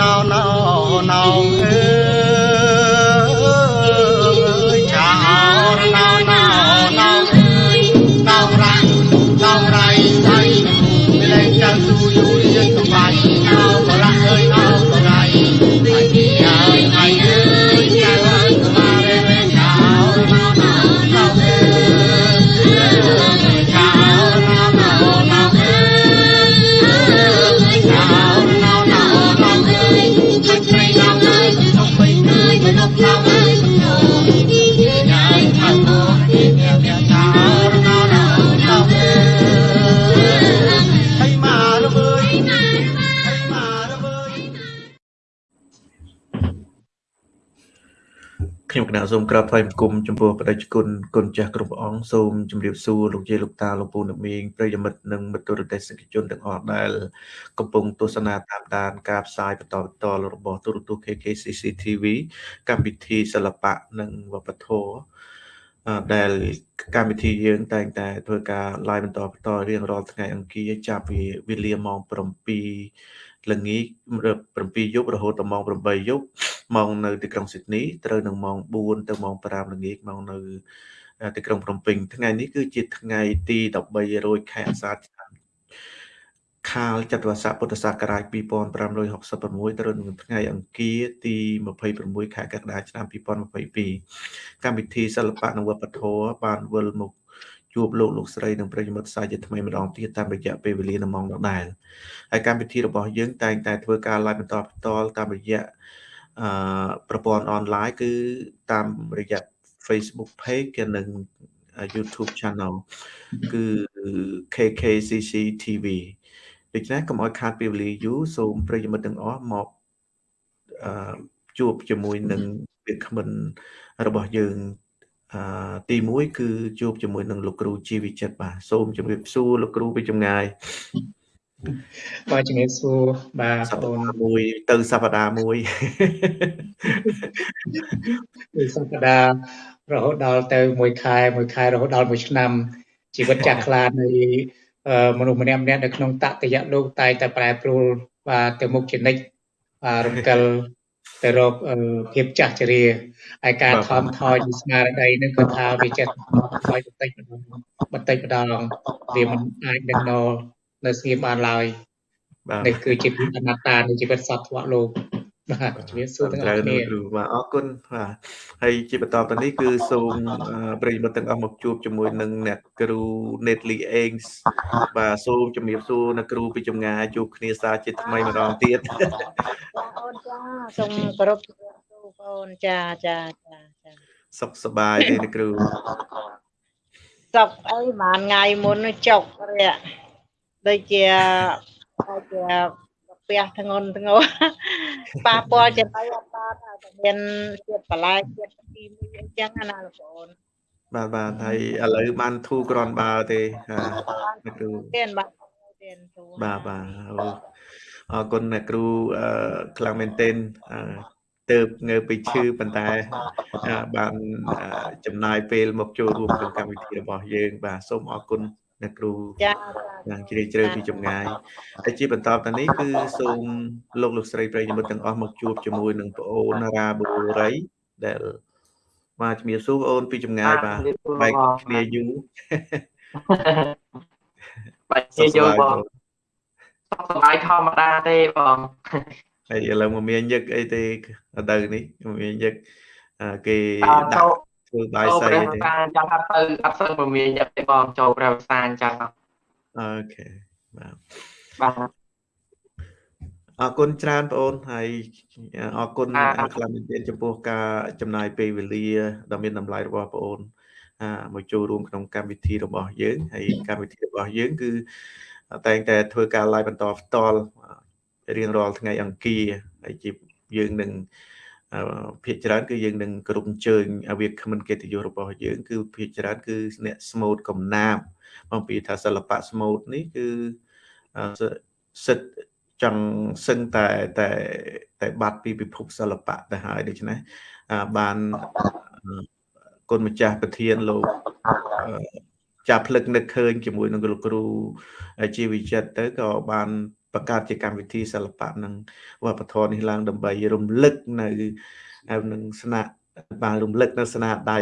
ណោណោណោអើ សូមក្រាបថ្វាយបង្គំចំពោះបដិជគុណគុណចាស់គ្រប់ព្រះអង្គសូមជម្រាបសួរលោកយាយលោកតាលោកពូអ្នកមីងប្រិយមិត្តនិងមិត្តទូរទស្សនិកជនទាំងអស់ដែលកំពុងទស្សនាតាមដានការផ្សាយបន្តបន្តរបស់ទូរទស្សន៍ KKCC TV កម្មវិធីសិល្បៈនិងវប្បធម៌អឺដែលកម្មវិធីយើងតែងតែធ្វើការ live បន្តបន្តរៀងរាល់ថ្ងៃអង្គារចាប់ពីវេលាម៉ោង7 ល្ងាច7យប់រហូតដល់ម៉ោង8យប់ម៉ោងនៅទីក្រុងស៊ីដនីត្រូវនឹងម៉ោង4ទៅម៉ោង5ល្ងាចម៉ោងនៅទីក្រុងភ្នំពេញថ្ងៃនេះគឺជាថ្ងៃទី13រោចខែអាសាឍឆ្នាំខាលចត្វាស័កពុទ្ធសករាជ2566ត្រូវនឹងថ្ងៃអង្គារទី26ខែកក្កដាឆ្នាំ2022កម្មវិធីសិល្បៈនិងវប្បធម៌បានវិលមក ជួបលោកលោកស្រីនិងប្រិយមិត្តសាជាថ្មីម្ដងទៀតតាមរយៈពេលវេលាដ៏ម៉ងដដែលហើយកម្មវិធីរបស់យើងតែងតែធ្វើការ live បន្តផ្ទាល់តាមរយៈអឺប្រព័ន្ធអនឡាញគឺតាមរយៈ Facebook page និង YouTube channel គឺ KKCC TV ដូច្នេះកុំឲ្យខាតពេលវេលាយូរសូមប្រិយមិត្តទាំងអស់មកអឺជួបជាមួយនឹងវាគ្មិនរបស់យើង អឺទី1គឺជួបជាមួយនឹងលោកគ្រូជីវិចិត្របាទសូមជម្រាបសួរលោកគ្រូពីចម្ងាយបាទជំរាបសួរបាទសប្បងតាហ៍មួយទៅសប្តាហ៍មួយពីសប្តាហ៍រហូតដល់ទៅមួយខែមួយខែរហូតដល់មួយឆ្នាំជីវិតចាស់ខ្លានៃអឺមនុស្សម្នាក់ម្នាក់នៅក្នុងតតយៈលោកតែងតែប្រែប្រួលបាទទៅមុខជានិច្ចបាទរំកិល ទៅរកអឺភាពចាស់ជរាហើយការថមថយនៃស្មារតីនឹងគឺថាវាចិត្តថយបន្តិចម្ដងបន្តិចម្ដងវាមិនអាចនឹងនៅនៅស្ងៀមបានឡើយបាទនេះគឺជាពីអនត្តានៃជីវិតសត្វធម៌លោក បាទជំរាបសួរទាំងអត្រូវស់គ្នាគ្រូបាទអរគុណបាទហើយជាបន្តទៅនេះគឺសូមអឺប្រិយមិត្តទាំងអស់មកជួបជាមួយនឹងអ្នកគ្រូ Netly Ames បាទសូមជំរាបសួរអ្នកគ្រូពីចម្ងាយជួបគ្នាសាជាថ្មីម្ដងទៀតចាអូនចាសូមគោរពជំរាបសួរបងអូនចាចាចាចាសុខសប្បាយទេអ្នកគ្រូសុកអីប្រហែលថ្ងៃមុននោះចុករាក់ដូចជាដូចជាកា ពះធ្ងន់ធ្ងរប៉ះពាល់ចំណៃអត់បានហើយតែមានជាតិបន្លែជាតិគីមីអីចឹងណាលោកបងអូនបាទបាទហើយឥឡូវបានធូរក្រនបើទេ હા អ្នកគ្រូទេបាទទេទូបាទបាទអូអរគុណអ្នកគ្រូអឺខ្លាំងមែនទែនអឺទៅងើបពីឈឺប៉ុន្តែអឺបានអឺចំណាយពេលមកចូលរួមក្នុងកម្មវិធីរបស់យើង បាទសូមអរគុណ អ្នកគ្រូចាយ៉ាងជ្រាលជ្រៅពីចម្ងាយហើយជាបន្តទៅនេះគឺសូមលោកលោកស្រីប្រិយមិត្តទាំងអស់មកជួបជាមួយនឹងប្អូនរាបូរីដែលបាទជំរាបសួរប្អូនពីចម្ងាយបាទបែកគ្នាយូរបាច់សុជាខសយប្បាយបងបងសុខសប្បាយធម្មតាទេបងហើយឥឡូវមកមានញឹកអីទេអត់ទៅនេះមកមានញឹកអឺគេអើដាចូលក់ ធ្វើបាយចូលសីព្រះទេសាអញ្ចឹងអត់ទៅអត់សូវមមាញឹកទេបងចូលព្រះសាអញ្ចឹងអូខេបាទបាទអរគុណច្រើនបងអូនហើយអរគុណបាទខ្លាំងមែនទែនចំពោះការចំណាយពេលវេលាដ៏មានតម្លៃរបស់បងអូនអាមកចូលរួមក្នុងកម្មវិធីរបស់យើងហើយកម្មវិធីរបស់យើងគឺតែងតែធ្វើការ live បន្តផ្ទាល់រៀងរាល់ថ្ងៃអង្គារហើយជាយើងនឹងអឺ ភាគច្រើនគឺយើងនឹងគ្រប់អញ្ជើញអាវាគ្មិនកិត្តិយសរបស់យើងគឺភាគច្រើនគឺអ្នកស្មូតកំណាព្យអំពីថាសិល្បៈស្មូតនេះគឺអឺសិទ្ធិចង់សឹងតែតែតែបាត់ពីពិភពសិល្បៈទៅហើយដូច្នេះអឺបានអឺគុណម្ចាស់ប្រធានលោកអឺចាប់ផ្លឹកនឹកឃើញជាមួយនឹងលោកគ្រូជាវិចិត្រទៅក៏បាន បង្កើតជាកម្មវិធីសិល្បៈនិងវប្បធម៌នេះឡើងដើម្បីរំលឹកនៅនឹងស្នាបានរំលឹកនៅស្នាដៃ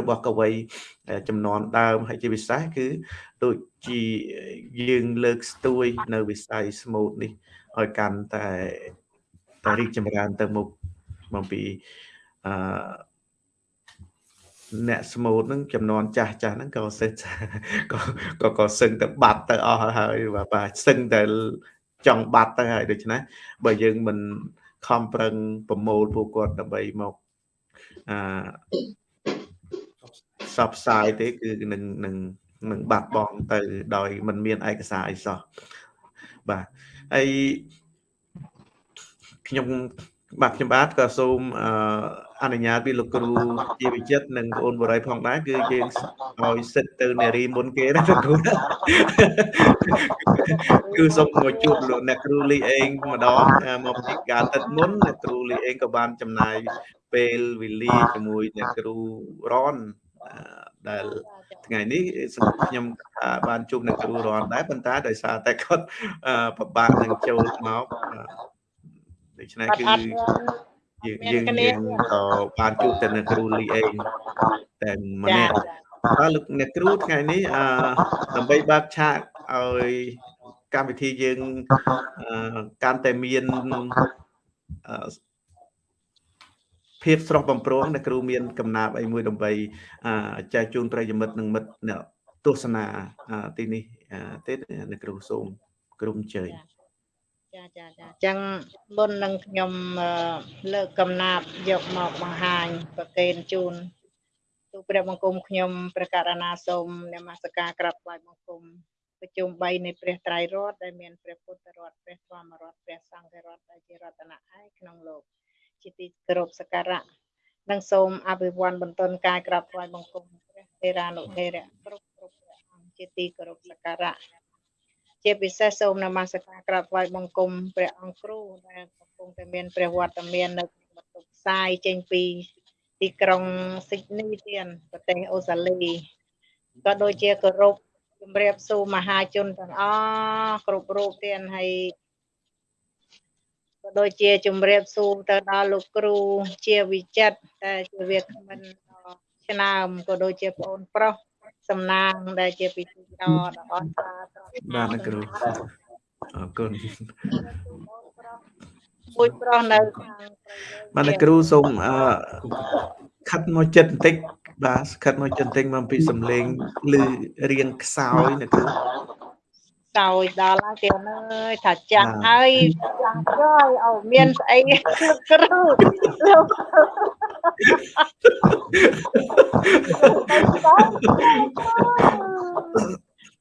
របស់កវីចំនួនដើមហើយជាពិសេសគឺដូចជាយើងលើកស្ទួយនៅវិស័យស្មូតនេះឲ្យកាន់តែតែរីកចម្រើនទៅមុខមកពីអឺ អ្នកស្មូតហ្នឹងចំនួនចាស់ចាស់ហ្នឹងក៏សិស្សក៏ក៏ក៏សឹងទៅបាត់ទៅអស់ហើយបាទសឹងតែចង់បាត់ទៅហើយដូច្នេះបើយើងមិនខំប្រឹងប្រមូលពួកគាត់ដើម្បីមកអឺសបផ្សាយទេគឺនឹងនឹងនឹងបាត់បង់ទៅដោយមិនមានឯកសារអីសោះបាទហើយខ្ញុំបាទខ្ញុំបាទក៏សូមអឺ អនុញ្ញាតពីលោកគ្រូជាវិចិត្រនិងបងអូនបរិយផងដែរគឺយើងឲ្យសិទ្ធទៅនារីមុនគេណាលោកគ្រូគឺសូមមកជួបលោកអ្នកគ្រូលីអេងម្ដងមកពីការទឹកមុនអ្នកគ្រូលីអេងក៏បានចំណាយពេលវេលាជាមួយអ្នកគ្រូរនដែលថ្ងៃនេះខ្ញុំបានជួបអ្នកគ្រូរនដែរប៉ុន្តែដោយសារតែគាត់ពិបាកនឹងចូលមកដូច្នេះគឺ យើងយើងយើងក៏បានជួបតែអ្នកគ្រូលីអេងតែម្នាក់បាទលោកអ្នកគ្រូថ្ងៃនេះអឺដើម្បីបើកឆាកឲ្យកម្មវិធីយើងកាន់តែមានភាពស្រស់បំព្រងអ្នកគ្រូមានកំណាប់អីមួយដើម្បីចែកជូនប្រិយមិត្តនិងមិត្តអ្នកទស្សនាទីនេះទេអ្នកគ្រូសូមក្រុមជ័យចា ចាចាអញ្ចឹងមុននឹងខ្ញុំលើកកំណាប់យកមកបង្ហាញប្រកេនជូនទូព្រះបង្គំខ្ញុំព្រះករណាសូមនមស្ការក្រាបថ្វាយបង្គំប្រជុំ3នៃព្រះត្រៃរតន៍ដែលមានព្រះពុទ្ធរតន៍ព្រះធម្មរតន៍ព្រះសង្ឃរតន៍ដែលជារតនៈឯក្នុងលោកជាទីគោរពសក្ការៈនិងសូមអភិវឌ្ឍបន្ទន់កាយក្រាបថ្វាយបង្គំព្រះទេរានុទេរៈគ្រប់គ្រប់ព្រះអង្គជាទីគោរពសក្ការៈ ជាពិសេសសូមនមស្ការក្រាបថ្វាយបង្គំព្រះអង្គគ្រូដែលកំពុងតែមានព្រះវត្តមាននៅក្នុងបន្ទប់ផ្សាយចេញពីទីក្រុងស៊ីដនីទៀតប្រទេសអូស្ត្រាលីក៏ដូចជាគោរពជំរាបសួរមហាជនទាំងអស់គ្រប់រូបទៀតហើយក៏ដូចជាជំរាបសួរទៅដល់លោកគ្រូជាវិចិត្រតែជាវាគ្មិនឆ្នើមក៏ដូចជាបងប្រុស សំណាងដែលជាពិធីដ៏ដ៏អស្ចារ្យបាទលោកគ្រូអរគុណមួយប្រុសនៅខាងបាទលោកគ្រូសូមអឺខិតមកចិត្តបន្តិចបាទខិតមកចិត្តបន្តិចមកពីសំឡេងឮរៀងខ្សោយលោកគ្រូ សោយដល់ហើយគេអើយថាចាស់ហើយចាស់ហើយអូមានស្អីគ្រូលោក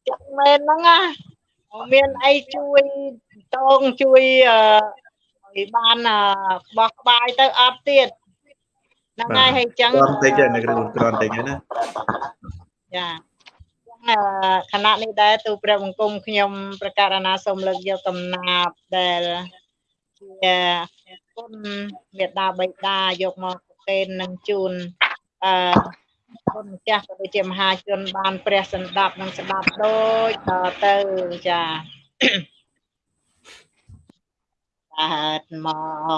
ចាស់មែនហ្នឹងណាមានអីជួយតងជួយឲ្យបានបោះក្បាយទៅអត់ទៀតហ្នឹងហើយហើយចឹងគ្រាន់តិចណាគ្រូគ្រាន់តិចណាចា ខណៈនេះដែរទូព្រះបង្គំខ្ញុំប្រកាសអាណាសូមលើកយកកំណាប់ដែលជាគុណមេដាបៃតាយកមកប្រកេននឹងជូនអឺគុណម្ចាស់ក៏ដូចជាមហាជនបានព្រះសម្ដាប់និងស្ដាប់ដូចតទៅចាកើតម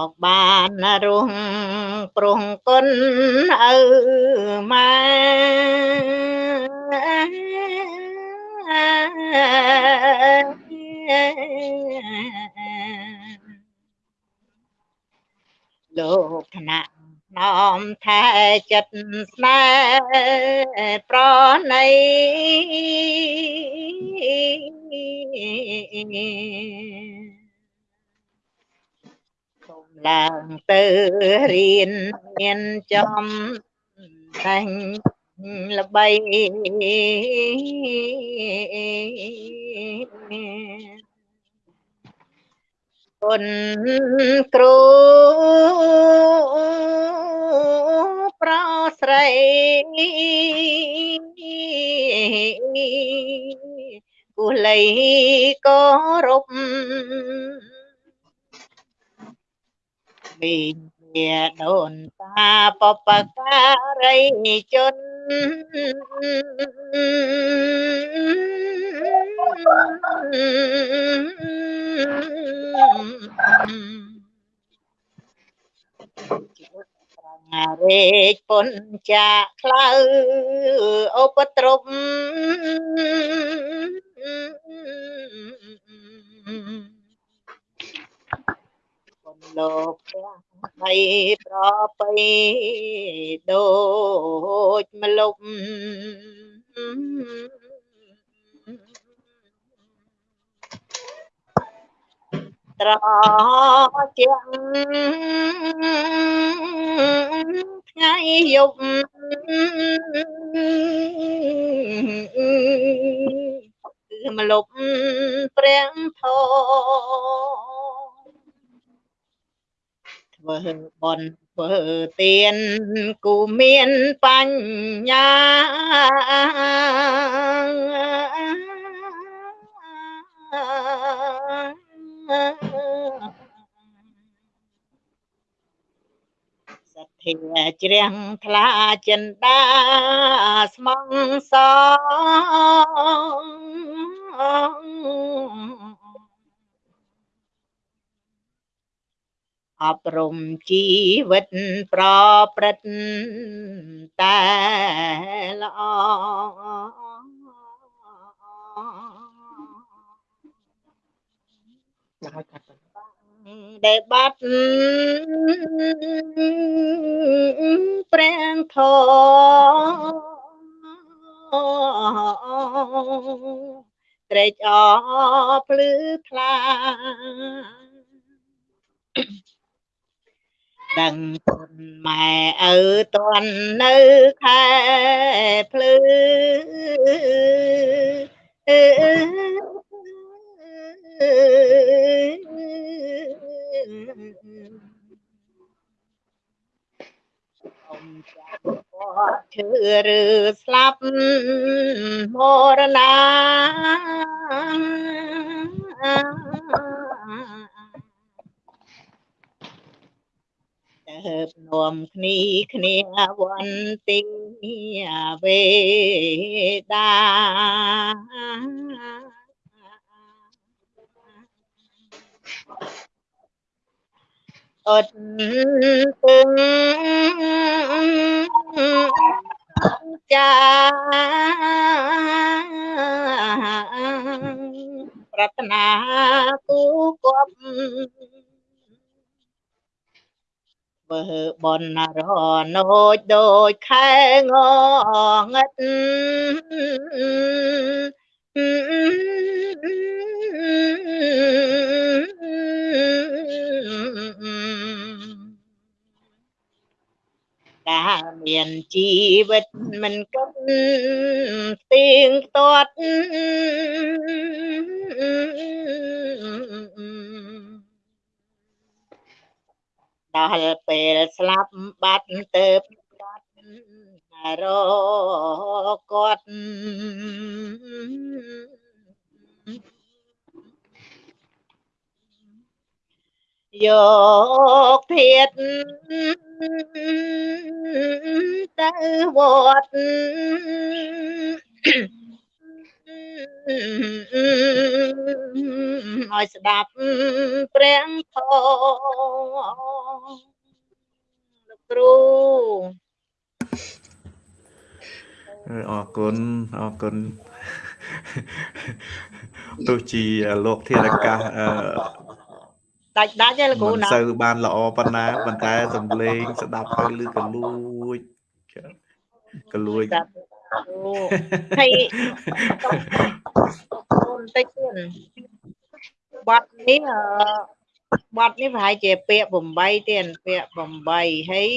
កបានរងព្រោះគុណឪម៉ែ លោកថ្នាក់នោមថែចិត្តស្នេហ៍ប្រណីគុំឡើងទៅរៀនមានចំតែង ល្បីគុណគ្រូប្រស្រីគូលីគោរពមាន ជាដូនតាបបការីជនជីវិតប្រងារេកពុនចាខ្លៅឧបទ្រពពុនលោកទាំ ងបីប្របីដូចម្លប់ត្រជាក់ថ្ងៃយប់គឺមលប់ព្រះធម៌ ធ្វើបន់ធ្វើទានគូមានបញ្ញាសទ្ធាជ្រះថ្លាចិន្តាស្មងសង អប់រំជីវិតប្រព្រឹត្តតែល្អដែលបាត់ព្រះធម៌ត្រេកអរភ្លឺថ្លា ដឹងគុណម៉ែឪតន់នៅខែភ្លឺអមចាំគាត់ឈឺឬស្លាប់មរណា ទៅនាំគ្នាគ្នាវន្ទីវេដាអត់ពងចាប្រាថ្នាគូគប់ ធ្វើបនរណូចដូចខែងងឹតដែលមានជីវិតមិនគិតស្ទៀងទាត់ ដល់ពេលស្លាប់បាត់ទៅបាត់រគាត់យកធាតទៅវត្ត ឲ្យស្ដាប់ព្រះធម៌លោកគ្រូអរគុណអរគុណទោះជាលោកធារកាសអឺដាច់ដាច់ទេលោកគ្រូមិនណាសូវបានល្អប៉ុណ្ណាប៉ុន្តែសំឡេងស្ដាប់ទៅឮកលួចកលួច ស្ដាប់គ្រូហើយបន្តិចទៀតបាត់នេះអឺបាត់នេះប្រហែលជាពាក្យ8ទៀតពាក្យ8ហើយ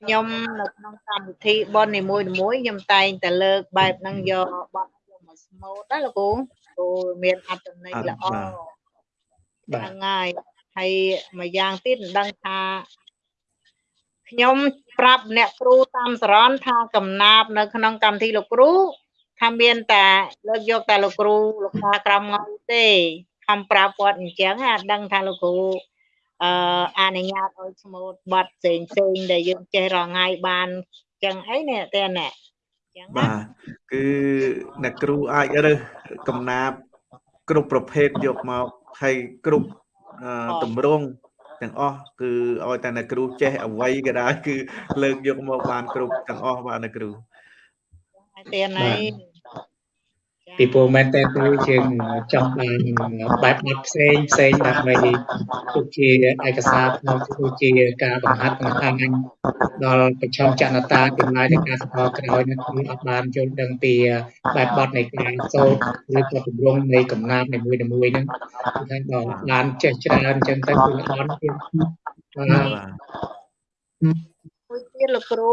ខ្ញុំនៅក្នុងកម្មវិធីបននីមួយៗខ្ញុំតែងតែលើកបែបហ្នឹងយកបាត់យកមកស្មូតណាលោកគ្រូគ្រូមានអត្ថន័យល្អបាទហ្នឹងហើយហើយមួយយ៉ាងទៀតមិនដឹងថា ខ្ញុំប្រាប់អ្នកគ្រូតាមសរនថាកំណាប់នៅក្នុងកម្មវិធីលោកគ្រូថាមានតែលើកយកតែលោកគ្រូលោកតាក្រមងៅទេខំប្រាប់គាត់អញ្ចឹងអាដឹងថាលោកគ្រូអឺអនុញ្ញាតឲ្យស្មូតបတ်ផ្សេងផ្សេងដែលយើងចេះរងថ្ងៃបានអញ្ចឹងអីនេះតែណែចឹងបាទគឺអ្នកគ្រូអាចរើសកំណាព្យគ្រប់ប្រភេទយកមកហើយគ្រប់អឺតម្រង់ ទាំងអស់គឺឲ្យតែអ្នកគ្រូចេះអ្វីក៏ដោយគឺលើកយកមកបានគ្រប់ទាំងអស់បាទអ្នកគ្រូហើយទៀនហើយ ពីព្រោះមែនតើទៅយើងចង់បានបែបបទផ្សេងផ្សេងដើម្បីដូចជាឯកសារផ្នែកដូចជាការបង្ហាត់បង្ហាញដល់ប្រឆាំងចនតាទាំងឡាយនៃការស្គាល់ក្រោយនេះគឺអត់បានយល់ដឹងពីបែបបទនៃការសូត្រឬក៏ទម្រង់នៃកំណាព្យនីមួយៗហ្នឹងគឺថាដល់បានចេះច្រើនអញ្ចឹងទៅគឺល្អណាស់ទៀតបាទបាទមួយទៀតលោកគ្រូ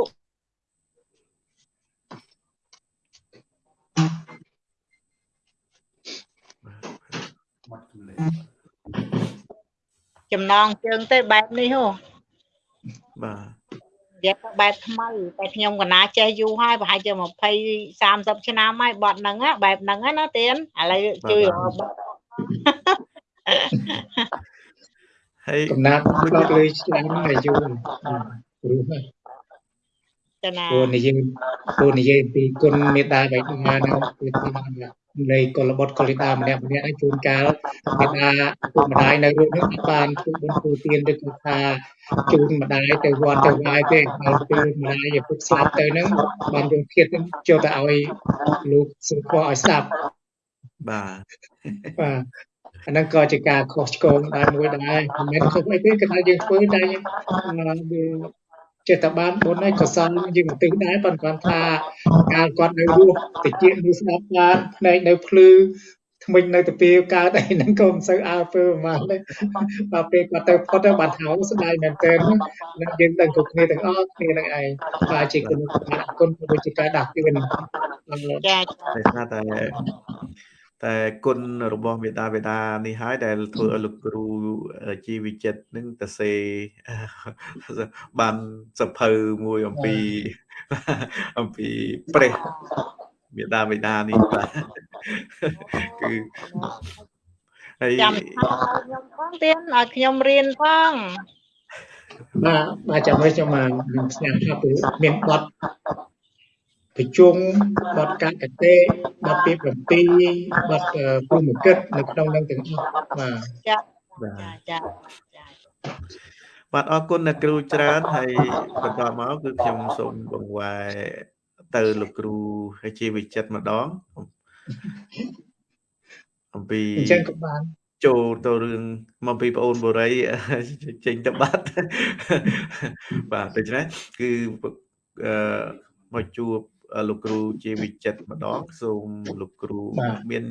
ចំណងជើងទៅបែបនេះហ៎បាទនិយាយទៅបែបថ្មីតែខ្ញុំកណាចេះយូរហើយប្រហែលជា20 30ឆ្នាំហើយបត់ហ្នឹងណាបែបហ្នឹងណាទៀនឥឡូវជួយរកបត់ហើយកំណាព្យផ្ដោតលើឆ្នាំអាយុព្រោះទៅណាព្រោះនិយាយព្រោះនិយាយពីគុណមេត្តាបិតាហ្នឹងគឺថានៃ កុលបុត្រកុលិតាម្នាក់ម្នាក់ឲ្យជួនកាលមេត្តាពុកម្ដាយនៅរូបនេះអត់បានជួយបុណ្យធ្វើទានឬគឺថាជូនម្ដាយទៅវត្តទៅវាយទេដល់ពេលម្ដាយឪពុកស្លាប់ទៅហ្នឹងបានយកធៀបហ្នឹងចូលទៅឲ្យលោកសុខឲ្យស្ដាប់បាទបាទអាហ្នឹងក៏ជាការខុសឆ្គងដែរមួយដែរមិនមែនខុសអីទេគឺថាយើងធ្វើតែយើង ចេះតែបានបុណ្យហើយកុសលយើងឧទ្ទិសដែរប៉ុន្តែថាកាលគាត់នៅរស់តិចនៅស្ដាប់បានភ្នែកនៅភ្លឺថ្មិញនៅទៅពីកើតអីហ្នឹងក៏មិនសូវអើពើប្រហែលទេដល់ពេលគាត់ទៅផុតទៅបានថោស្ដាយមែនទែននឹងយើងដឹងគ្រប់គ្នាទាំងអស់គ្នានឹងឯងបាទជាគុណគុណដូចជាការដាស់តឿនចាដោយសារតែ តែគុណរបស់មេតាបេតានេះហើយដែលធ្វើឲ្យលោកគ្រូជីវិចិត្រនឹងទៅសេបានសភៅមួយអំពីអំពីព្រះមេតាបេតានេះបាទគឺហើយចាំខ្ញុំផងទៀនឲ្យខ្ញុំរៀនផងបាទបាទចាំមើលខ្ញុំមកនឹងស្ញាំថាគឺមានបទ ប្រជុំបទកកតេបទពី7បទព្រមកិតនៅក្នុងនឹងទាំងអស់បាទចាបាទចាចាចាបាទអរគុណអ្នកគ្រូច្រើនហើយបន្តមកគឺខ្ញុំសូមបង្វែរទៅលោកគ្រូហើយជាវិចិត្រម្ដងអំពីអញ្ចឹងក៏បានចូលទៅរឿងមកពីប្អូនបុរីចេញទៅបាត់បាទដូច្នេះគឺអឺមកជួប លោកគ្រូជាវិចិត្រម្ដងសូមលោកគ្រូមាន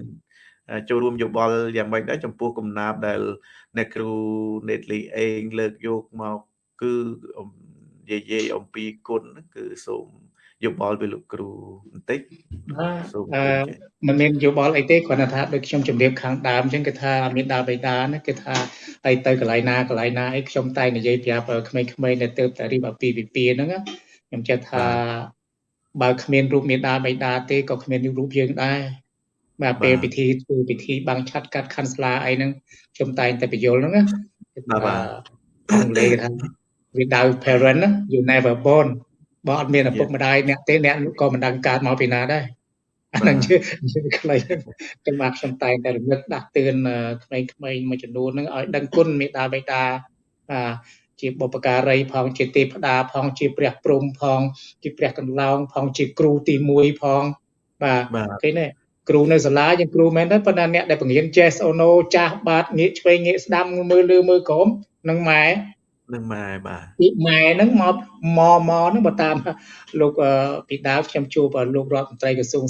ចូលរួមយោបល់យ៉ាងម៉េចដែរចំពោះកំណាប់ដែលអ្នកគ្រូនេតលីអេងលើកយកមកគឺនិយាយអំពីគុណគឺសូមយោបល់ពីលោកគ្រូបន្តិចសូមអឺមិនមានយោបល់អីទេគ្រាន់តែថាដូចខ្ញុំជម្រាបខាងដើមអញ្ចឹងគឺថាមានដាបេដាណាគឺថាហើយទៅកន្លែងណាកន្លែងណាអីខ្ញុំតែនិយាយប្រាប់ក្មេងៗនៅទៅតែរៀបអាពីពិពាហ្នឹងខ្ញុំចេះថា បើគ្មានរូបមេដាបេដាទេក៏គ្មានរូបយើងដែរបាទពេលពិធីធ្វើពិធីបាំងឆាត់កាត់ខាន់ស្លាអីហ្នឹងខ្ញុំតែងតែបញ្យល់ហ្នឹងណាបាទអង់គ្លេសថា without parent you never born បើអត់មានឪពុកម្ដាយអ្នកទេអ្នកក៏មិនដឹងកើតមកពីណាដែរអាហ្នឹងជាជាខ្លីខ្ញុំបាទខ្ញុំតែងតែរំលឹកដាស់តឿនក្មេងៗមួយចំនួនហ្នឹងឲ្យដឹងគុណមេដាបេតាបាទ ជាបុព្វការីផងជាទេពតាផងជាព្រះព្រំផង ជាព្រះកន្លងផងជាគ្រូទី1ផងបាទគេនេះគ្រូនៅសាលាយើងគ្រូមែនទេប៉ុន្តែអ្នកដែលបង្រៀន Jazz Ono ចាស់បាទងាកឆ្វេងងាកស្ដាំមើលលើមើលក្រោមនឹងម៉ែនឹងម៉ែបាទពីម៉ែហ្នឹងមកមកមកហ្នឹងបើតាមលោកពីដើមខ្ញុំជួបលោករដ្ឋមន្ត្រីក្រសួង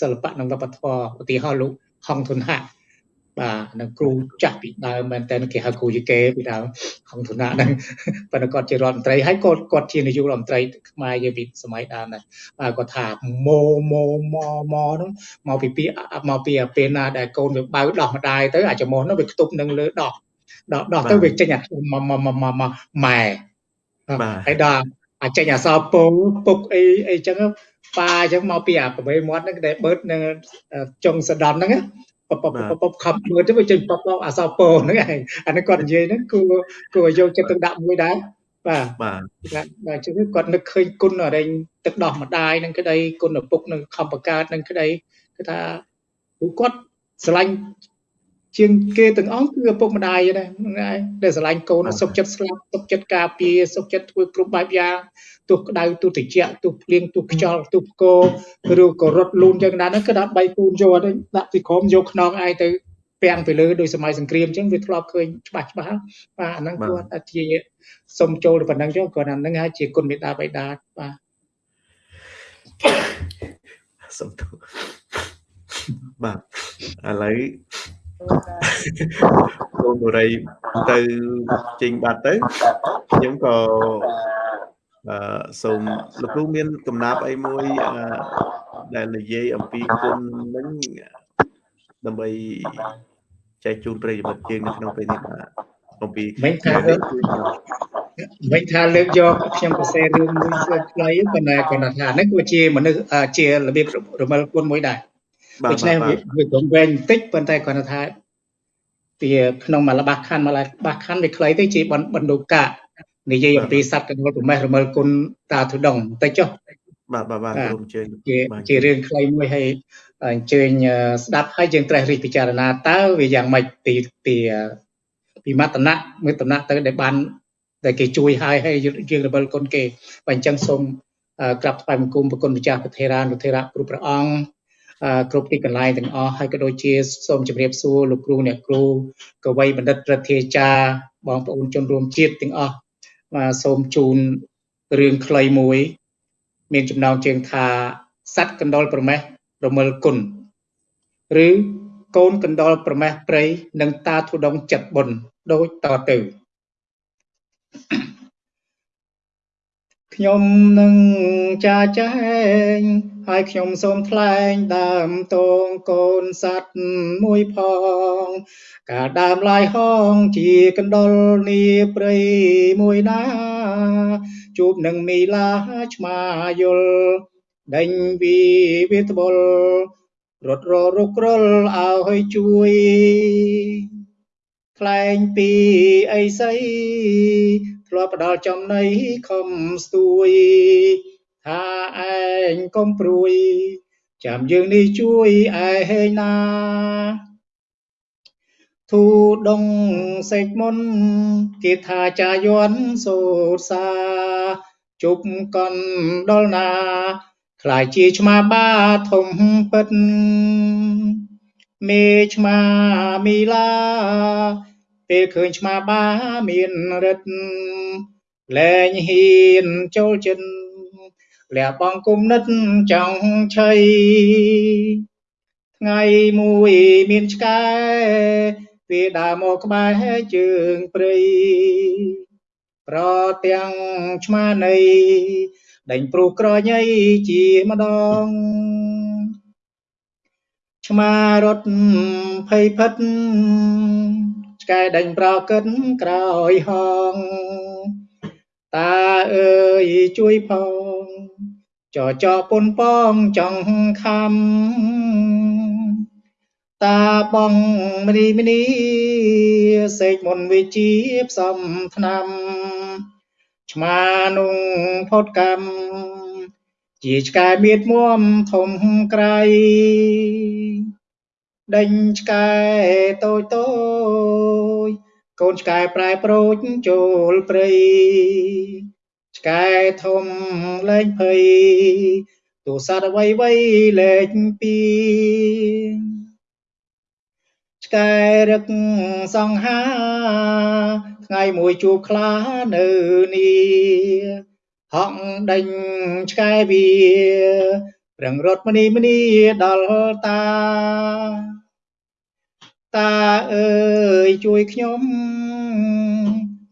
សិល្បៈនិងវប្បធម៌ឧទាហរណ៍លោកហងធុនហាក់ បាទនឹងគ្រូចាស់ពីដើមមែនតើគេហៅគ្រូយីកេពីដើមហងធុនហាក់ហ្នឹងប៉ុន្តែគាត់ជារដ្ឋមន្ត្រីហើយគាត់គាត់ជានាយករដ្ឋមន្ត្រីខ្មែរយើងពីសម័យដើមដែរបាទគាត់ថាម៉ូម៉ូម៉ម៉ហ្នឹងមកពីពីមកពីពេលណាដែលកូនវាបើដោះម្ដាយទៅអាចមកហ្នឹងវាខ្ទប់នឹងលើដោះដល់ដល់ទៅវាចេញអាមកមកមកមកម៉ែហើយដល់អាចចេញអសរពងពុកអីអីចឹងប៉ាអញ្ចឹងមកពីអាប្រវេមាត់ហ្នឹងដែលបឺតនឹងចុងសដន់ហ្នឹង ពពពពខំមើលទៅវាចេញពពអសរពងហ្នឹងឯងអានេះគាត់និយាយហ្នឹងគួរគួរយកចិត្តទុកដាក់មួយដែរបបាទបាទបាទបាទចឹងគាត់នឹកឃើញគុណអរិញទឹកដោះម្ដាយនឹងក្តីគុណឪពុកនឹងខំបង្កើតនឹងក្តីគឺថាពួកគាត់ស្រឡាញ់ជាងគេទាំងអង្គគឺឪពុកម្ដាយដែរហ្នឹងឯងដែលស្រឡាញ់កូនសុខចិត្តស្លាប់សុខចិត្តការពារសុខចិត្តធ្វើគ្រប់បែបយ៉ាង ទោះក្តៅទោះត្រជាក់ទោះភ្លៀងទោះខ្យល់ទោះផ្គរឬក៏រត់លូនយ៉ាងណាហ្នឹងគឺដាក់បៃកូនយកអត់ទេដាក់ពីក្រោមយកខ្នងឯងទៅពាំងទៅលើដោយសម័យសង្គ្រាមអញ្ចឹងវាធ្លាប់ឃើញច្បាស់ច្បាស់បាទអាហ្នឹងគាត់ថាជាសុំចូលទៅប៉ុណ្ណឹងចុះគាត់អាហ្នឹងហើយជាគុណមេត្តាបិតាបាទសុំទោសបាទឥឡូវកូនបុរីទៅចេញបាត់ទៅខ្ញុំក៏ អឺសូមលោកគ្រូមានកំណាប់អីមួយអឺដែលនិយាយអំពីគុណនឹងដើម្បីចែកជូនប្រិយមិត្តយើងនៅក្នុងពេលនេះបាទអំពីមិនថាលើកមិនថាលើកយកខ្ញុំសរសេររឿងមួយខ្លីប៉ុន្តែគាត់ថាហ្នឹងគឺជាមនុស្សជារបៀបរមិលគុណមួយដែរបាទដូច្នេះបាទវាវាត្រង់វែងបន្តិចប៉ុន្តែគាត់ថាវាក្នុងមួយល្បះខណ្ឌមួយល្បះខណ្ឌវាខ្លីទៅជាបណ្បណ្ឌុកៈ និយាយអំពីសត្វកណ្ដុរប្រមេះរមិលគុណតាធុដងបន្តិចចុះបាទបាទបាទបាទក្រុមជើងជាបាទជារឿងខ្លីមួយហើយអញ្ជើញអឺស្ដាប់ហើយយើងត្រេះរិះពិចារណាតើវាយ៉ាងម៉េចពីពីអឺពីមតនៈមួយតំណៈទៅដែលបានដែលគេជួយឲ្យហើយយើងរំលគុណគេបើអញ្ចឹងសូមអឺក្រាបថ្វាយបង្គំប្រគុណម្ចាស់ប្រធេរានុធេរៈគ្រប់ព្រះអង្គអឺគ្រប់ទីកន្លែងទាំងអស់ហើយក៏ដូចជាសូមជម្រាបសួរលោកគ្រូអ្នកគ្រូកវីបណ្ឌិតព្រឹទ្ធាចារ្យបងប្អូនជនរួមជាតិទាំងអស់ បាទសូមជូនរឿងខ្លីមួយ មានចំណងជើងថាសัตว์កណ្ដុរប្រមេះរមិលគុណឬកូនកណ្ដុរប្រមេះព្រៃនិងតាធុដងចិត្តបុណ្យដូចតទៅ ខ្ញុំនឹងចាចែងហើយខ្ញុំសូមថ្លែងដើមតងកូនសัตว์មួយផង កាលដើមឡាយហងជាកណ្ដុរនីព្រៃមួយណា ជួបនឹងមីឡាឆ្មាយល់ដេញវីវាត្បុលរត់ររុករលឲ្យជួយថ្លែងពីអីសី ធ្លាប់ផ្ដល់ចំណៃខំស្ទួយថាឯងកុំព្រួយ ចាំយើងនេះជួយឯហេងណាធូដងសេចមុន គេថាចាយន់សូត្រសាជប់កន់ដល់ណាខ្លាយជាឆ្មាបាធំពិតមេឆ្មាមីឡា ពេលឃើញឆ្មាបាមានរិទ្ធលែងហ៊ានចូលចិត្តលះបង់គុំនិតចង់ឆៃថ្ងៃមួយមានឆ្កែវាដើរមកក្បែរជើងព្រៃប្រទាំងឆ្មានៃដេញព្រុសក្រញីជាម្ដងឆ្មារត់ភ័យភិត ឆ្កែដេញប្រកិតក្រោយហងតាអើយជួយផងចចពុនប៉ងចង់ខំតាបងមនីមនីសេកមុនវិជាផ្សំថ្នាំឆ្មានុងផុតកម្មជាឆ្កែមៀតមួមធំក្រៃដេញឆ្កែតូចតូច កូនឆ្កែប្រែប្រូចចូលព្រៃឆ្កែធំលែងភ័យទូសត្វអ្វីអ្វីលែងពីឆ្កែរឹកសង្ហាថ្ងៃមួយជួបខ្លានៅនេះហក់ដេញឆ្កែវាប្រឹងរត់មនីមនីដល់តា តាអើយជួយខ្ញុំ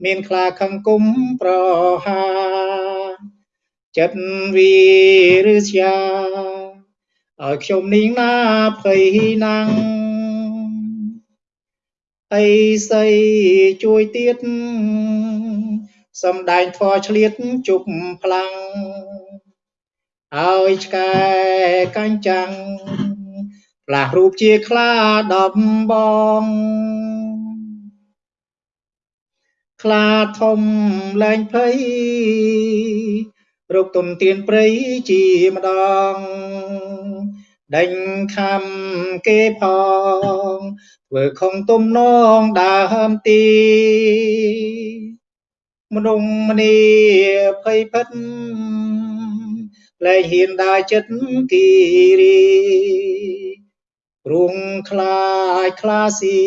មានខ្លាខំគុំប្រហាចិត្តវីឬស្យាឲ្យខ្ញុំនាងណាភ័យណាំងអីសីជួយទៀតសំដែងធွာឆ្លៀតជប់ខ្លាំងឲ្យឆ្កែកាញ់ចាំង ផ្លាស់រូបជាខ្លាដំបងខ្លាធំលែងភ័យរកទុនទៀនព្រៃជាម្ដងដេញខំគេផងធ្វើខំទំនងដើមទីមនុស្សម្នីភ័យភិតលែងហ៊ានដើរចិត្តគីរី រួងខ្លាចខ្លាស៊ី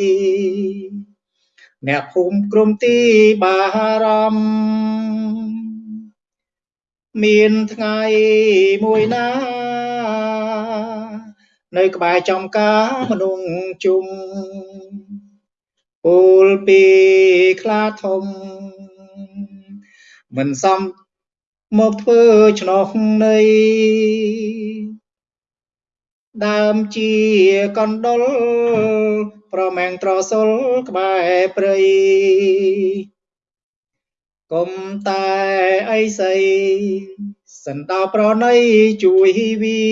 អ្នកភូមិក្រុមទីបារម្ភមានថ្ងៃមួយណា នៅក្បែរចំការមនុស្សជុំពូលពីខ្លាធំ មិនសមមកធ្វើឆ្នោះនៃ ដើមជាកណ្ដុលប្រមែងត្រសុលក្បែរព្រៃកុំតែអីសីសិនដល់ប្រណីជួយវា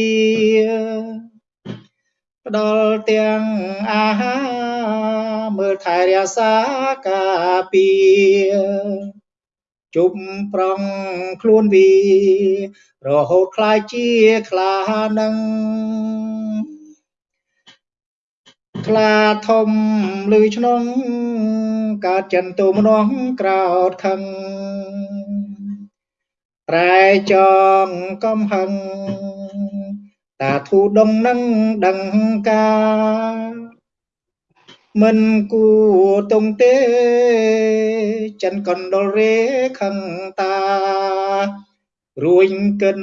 ផ្ដល់ទាំងអាហារមើលថែរក្សាការពារ ជុំប្រងខ្លួនវា រហូតខ្លាយជាខ្លានឹងខ្លាធំលឺឆ្នងកើតចិនទូមនងក្រោតខឹងត្រែចងកំហឹងតាធូដងនឹងដឹងការ មិនគួតងទេចិនកណ្ដុលរេខឹងតា រួញកិន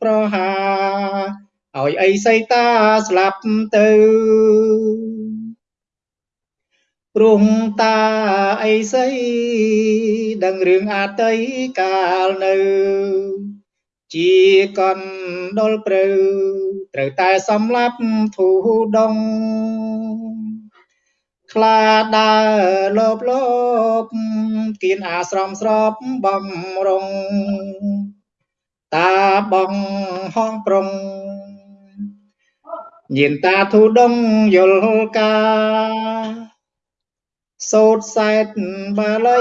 ប្រហាឲ្យអីសីតាស្លាប់ទៅព្រមតាអីសីដឹងរឿងអតីកាលនៅ ជាកណ្ដុលព្រៅត្រូវតែសំឡាប់ធូដង ខ្លាដើរលបលបគៀនអាស្រមស្របបំរុង តាបងហងប្រុងញៀនតាធូដងយល់កាសោតសែតបាលី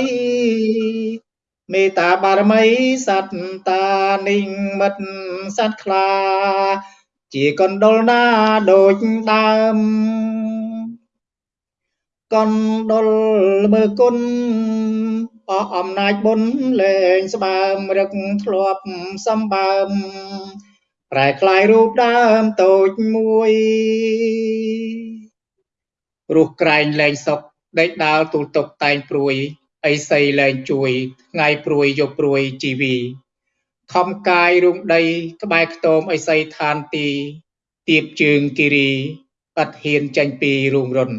មេតាបារមីសត្វតានិញមិត្តសត្វខ្លា ជាកណ្ដុលណាដូចដើម កណ្ដុលមើគុណអស់អំណាចបុណ្យលែងស្បើមរឹកធ្លាប់សម្បើមប្រែคลายរូបដើមតូចមួយរស់ក្រែងលែងសុកដេកដាលទូលតុកតែងព្រួយអីសីលែងជួយថ្ងៃព្រួយយកព្រួយជីវីខំកាយរុងដី ក្បែរខ្ទមអីសីឋានទីទៀបជើងគិរីអត់ហ៊ានចាញ់ពីរូងរុន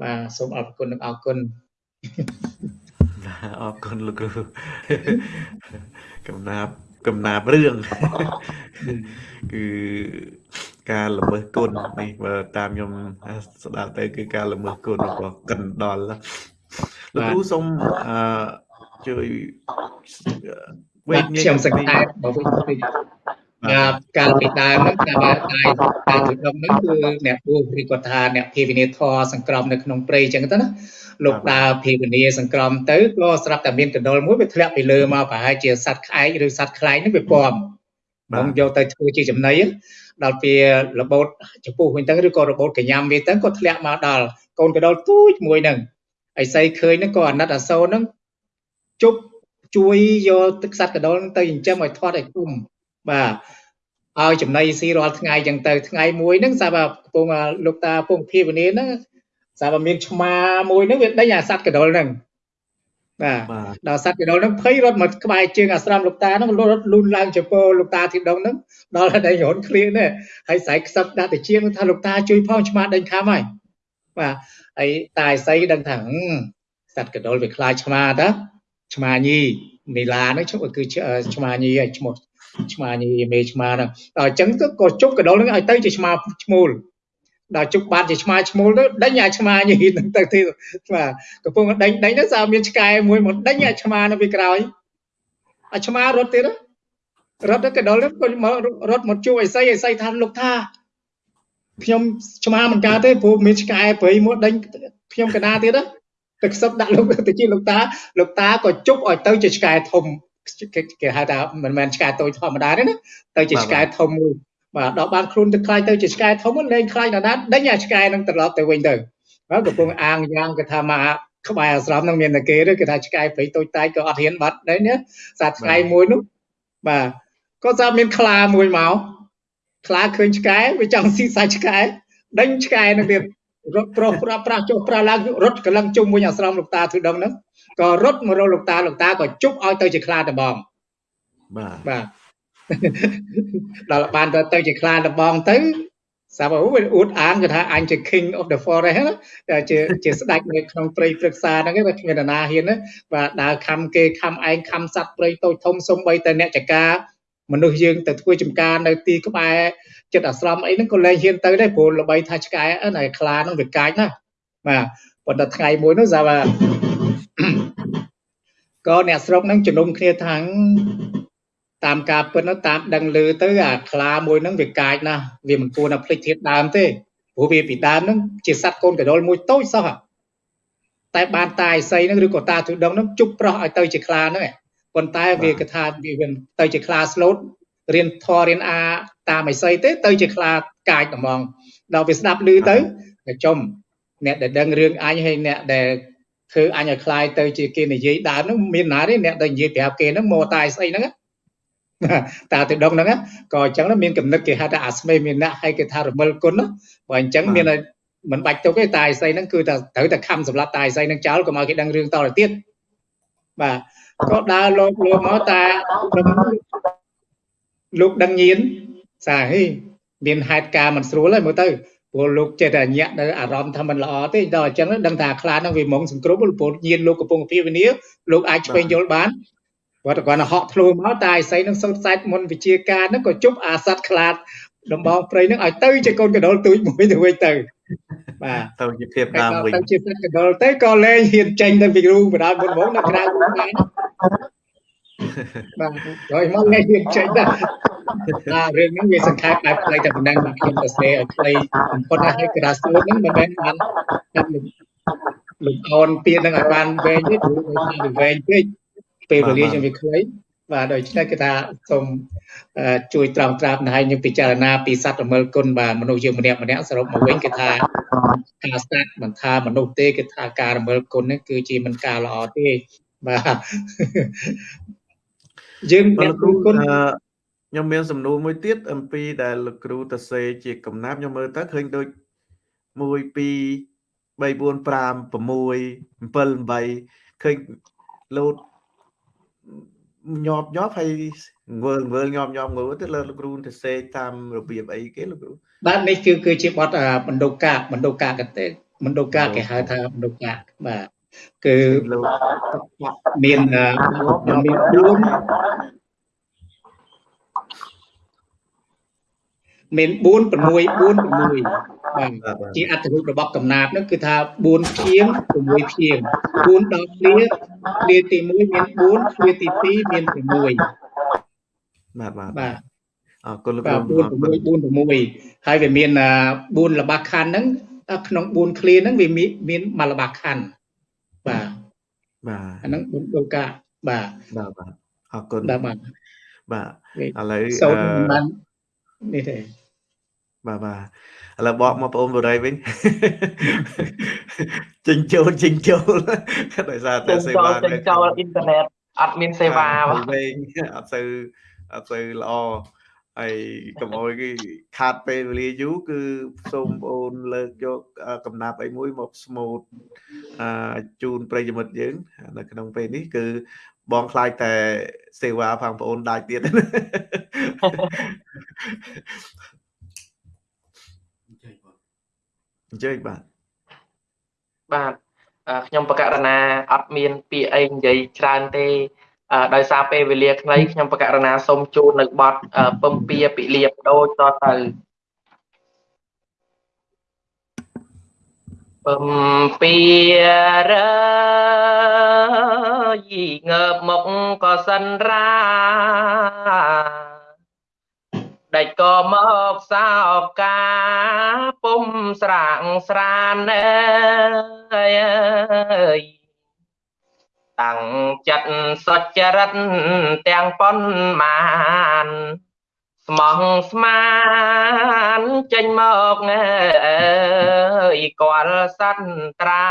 បាទសូមអរគុណនិងអរគុណអរគុណលោកគ្រូកំណាប់កំណាប់រឿងគឺការល្មើសគុណនេះបើតាមខ្ញុំស្ដាប់ទៅគឺការល្មើសគុណរបស់កិនដល់លោកគ្រូសូមអឺជួយវេកខ្ញុំសង្ខេបបើវិញតិច កាលពីដើមហ្នឹងការតែតែទុដងហ្នឹងគឺអ្នកពូឬគាត់ថាអ្នកភាវនាធរសង្ក្រមនៅក្នុងព្រៃអញ្ចឹងទៅណាលោកដើរភាវនាសង្ក្រមទៅក៏ស្រាប់តែមានកណ្ដុលមួយវាធ្លាក់ពីលើមកប្រហែលជាសត្វក្អែកឬសត្វខ្លែងហ្នឹងវាពំបងយកទៅធ្វើជាចំណីដល់ពេលរបូតចំពោះវិញទៅឬក៏របូតកញ្ញាំវាទៅក៏ធ្លាក់មកដល់កូនកណ្ដុលទូចមួយហ្នឹងអីសីឃើញហ្នឹងក៏អាណិតអាសូរហ្នឹងជប់ជួយយកទឹកសត្វកណ្ដុលទៅចិញ្ចឹមឲ្យធាត់ឲ្យគុំ បាទឲ្យចំណីស៊ីរាល់ថ្ងៃចឹងទៅថ្ងៃមួយហ្នឹងសាប់កំពុងលោកតាពងភាវនាហ្នឹងសាប់មានឆ្មាមួយហ្នឹងវាដេញអាសត្វកដុលហ្នឹងបាទដល់សត្វកដុលហ្នឹងភ័យរត់មកក្បែរជើងអាស្រមលោកតាហ្នឹងរត់លូនឡើងចំពោលោកតាទីដងហ្នឹងដល់តែរត់ឃ្លៀងនេះហើយស្រែកខ្សឹបដាក់ទៅជាងថាលោកតាជួយផងឆ្មាដេញខំហើយបាទហើយតាឯសីដឹងថាសត្វកដុលវាខ្លាចឆ្មាតាឆ្មាញីនីឡាហ្នឹងគឺឆ្មាញីហើយឈ្មោះ ឆ្មាញីមេឆ្មាហ្នឹងដល់អញ្ចឹងទៅក៏ជប់កដុលហ្នឹងឲ្យទៅជាឆ្មាឈ្មោលដល់ជប់បានជាឆ្មាឈ្មោលទៅដេញអាឆ្មាញីហ្នឹងទៅទីបាទកំពុងដេញដេញទៅសារមានឆ្កែមួយមកដេញអាឆ្មានៅពីក្រោយអាឆ្មារត់ទៀតរត់ទៅកដុលហ្នឹងក៏មករត់មកជួបអីសីអីសីថាលោកថាខ្ញុំឆ្មាមិនកើតទេព្រោះមានឆ្កែព្រៃមួយដេញខ្ញុំកណាទៀតណាទឹកសុបដាក់លោកទៅជាលោកតាលោកតាក៏ជប់ឲ្យទៅជាឆ្កែធំ គេហៅថាមិនមែនឆ្កែតូចធម្មតាទេណាទៅជាឆ្កែធំមួយបាទដល់បានខ្លួនទៅខ្លាយទៅជាឆ្កែធំលែងខ្លាយដល់ណាដេញអាឆ្កែនឹងត្រឡប់ទៅវិញទៅហើយកំពុងអាងយ៉ាងគេថាមកក្បែរអាស្រមនឹងមានតែគេទេគេថាឆ្កែព្រៃតូចតាចក៏អត់ហ៊ានបាត់ដែរណាសត្វឆ្កែមួយនោះបាទក៏ស្រាប់មានខ្លាមួយមកខ្លាឃើញឆ្កែវាចង់ស៊ីសាច់ឆ្កែដេញឆ្កែនឹងទៀត រត់ប្រុសប្រាប់ប្រាស់ចុះប្រាស់ឡើងរត់កលឹងជុំវិញអាស្រមលោកតាធុដងហ្នឹងក៏រត់មករកលោកតាលោកតាក៏ជប់ឲ្យទៅជាខ្លាដបងបាទបាទដល់បានទៅទៅជាខ្លាដបងទៅសាប់អូវាអួតអាងគេថាអញជា king of the forest ណាជាជាស្ដេចនៅក្នុងព្រៃព្រឹក្សាហ្នឹងគេគ្មាននរណាហ៊ានណាបាទដើរខំគេខំឯងខំសัตว์ព្រៃតូចធំសំបីតែអ្នកចកាមនុស្សយើងទៅធ្វើចំការនៅទីក្បែរ ចិត្តអាស្រមអីហ្នឹងក៏លែងហ៊ានទៅដែរព្រោះល្បីថាឆ្កែណាខ្លាហ្នឹងវាកាចណាបាទប៉ុន្តែថ្ងៃមួយនោះសាប់ក៏អ្នកស្រុកហ្នឹងជំនុំគ្នាថាតាមការពិតនោះតាមដឹងឮទៅអាខ្លាមួយហ្នឹងវាកាចណាស់វាមិនគួរណាភ្លេចធាតដើមទេព្រោះវាពីដើមហ្នឹងជាសត្វកូនកដុលមួយតូចសោះតែបានតាឥសីហ្នឹងឬក៏តាទុដងហ្នឹងជប់ប្រោះឲ្យទៅជាខ្លាហ្នឹងប៉ុន្តែវាកថាវាទៅជាខ្លាស្លូតរៀនធររៀនអា តាមអីសីទេទៅជាខ្លាកាចហ្មងដល់វាស្ដាប់ឮទៅប្រជុំអ្នកដែលដឹងរឿងអញហើយអ្នកដែលធ្វើអញឲ្យខ្លាយទៅជាគេនិយាយដើមហ្នឹងមានណាទេអ្នកដែលនិយាយប្រាប់គេហ្នឹងមកតែស្អីហ្នឹងតាទៅដងហ្នឹងក៏អញ្ចឹងមានកំណត់គេហៅថាអាស្មេមានអ្នកហើយគេថារមិលគុណបើអញ្ចឹងមានមិនបាច់ទុកទេតែស្អីហ្នឹងគឺថាត្រូវតែខំសម្រាប់តែស្អីហ្នឹងចោលកុំឲ្យគេដឹងរឿងតទៅទៀតបាទក៏ដើរលោកលោកមកតាលោកដឹងញៀន សាហីមានហេតុការមិនស្រួលហើយមើលទៅព្រោះលោកចេះតែញាក់នៅអារម្មណ៍ថាមិនល្អទេដល់អញ្ចឹងដឹងថាខ្លានឹងវាមុងសង្គ្រោះព្រោះញៀនលោកកំពុងពិវិនាលោកអាចឆ្វេងយល់បានគាត់គាត់ហក់ធ្លូមកតែឥសីនឹងសូត្រសាច់មុនវិជាការនឹងក៏ជប់អាសัตว์ខ្លាតដំបងព្រៃនឹងឲ្យទៅជាកូនកដុលទូចមួយទៅវិញទៅបាទទៅជាភាពដើមវិញទៅជាសត្វកដុលទៅក៏លែងហ៊ានចេញទៅពីគ្រូបណ្ដាលមុនមកនៅក្រៅគ្រូដែរ បាទហើយមកលែងហ៊ានចេញដែរអារឿងនេះវាសង្ខេបបែបខ្លីតែប៉ុណ្ណឹងខ្ញុំទៅស្ដីឲ្យខ្លីបំផុតហើយក្រាសួរហ្នឹងមិនមែនបានតាមលោកអូនពៀននឹងឲ្យបានវែងទេព្រោះវាវែងពេកពេលវេលាខ្ញុំវាខ្លីបាទដូច្នេះគឺថាសូមជួយត្រង់ត្រាប់ណៃនឹងពិចារណាពីសត្វរមិលគុណបាទមនុស្សយើងម្នាក់ម្នាក់សរុបមកវិញគឺថាការសត្វមិនថាមនុស្សទេគឺថាការរមិលគុណនេះគឺជាមិនការល្អទេបាទ យើងអ្នកគ្រូគុណខ្ញុំមានសំណួរមួយទៀតអំពីដែលលោកគ្រូតសេជាកំណាប់ខ្ញុំមើលទៅឃើញដូច1 2 3 4 5 6 7 8ឃើញលោតញាប់ញាប់ហើយងើងើញាប់ញាប់ងើទៅលើលោកគ្រូទៅសេតាមរបៀបអីគេលោកគ្រូបាទនេះគឺគឺជាបទបណ្ឌុកាបណ្ឌុកាកទេបណ្ឌុកាគេហៅថាបណ្ឌុកាបាទ គឺមានមាន4មាន4 6 4 6បាទជាអត្ថរូបរបស់កំណាព្យនោះគឺថា4ភៀង6ភៀង4ដល់គ្នាគ្នាទី1មាន4គ្នាទី2មាន6បាទបាទបាទអរគុណលោកគ្រូ4 6 4 6ហើយវាមាន4ល្បះខណ្ឌហ្នឹងក្នុង4ឃ្លាហ្នឹងវាមានមួយល្បះខណ្ឌ បាទបាទអាហ្នឹងបុណ្យដូកាបាទបាទបាទអរគុណបាទបាទបាទឥឡូវសូមបាននេះទេបាទបាទឥឡូវបកមកបងប្អូនបរិយវិញចេញចូលចេញចូលដោយសារតែសេវាចេញចូលអ៊ីនធឺណិតអត់មានសេវាវិញអត់សូវអត់សូវល្អ ហើយកុំអោយគេខាតពេលវេលាយូរគឺសូមបងប្អូនលើកយកកំណាប់អីមួយមកស្មូតអឺជូនប្រិយមិត្តយើង នៅក្នុងពេលនេះគឺបងខ្លាចតែសេវាផងបងប្អូនដាច់ទៀតអញ្ជើញបាទបាទខ្ញុំបកករណាអត់មានពាក្យអីនិយាយច្រើនទេ ដោយសារពេលវេលាខ្លីខ្ញុំបកករណាសូមជូននៅបទពំពាពិលៀបដូចតទៅពំពារយងើបមកក៏សិនរាដេចក៏មកសោកាពុំស្រាងស្រានអើយ តាំងចិត្តសុចរិតទាំងប៉ុន្មានស្មោះស្មានចេញមកអើយគាល់សន្ត្រា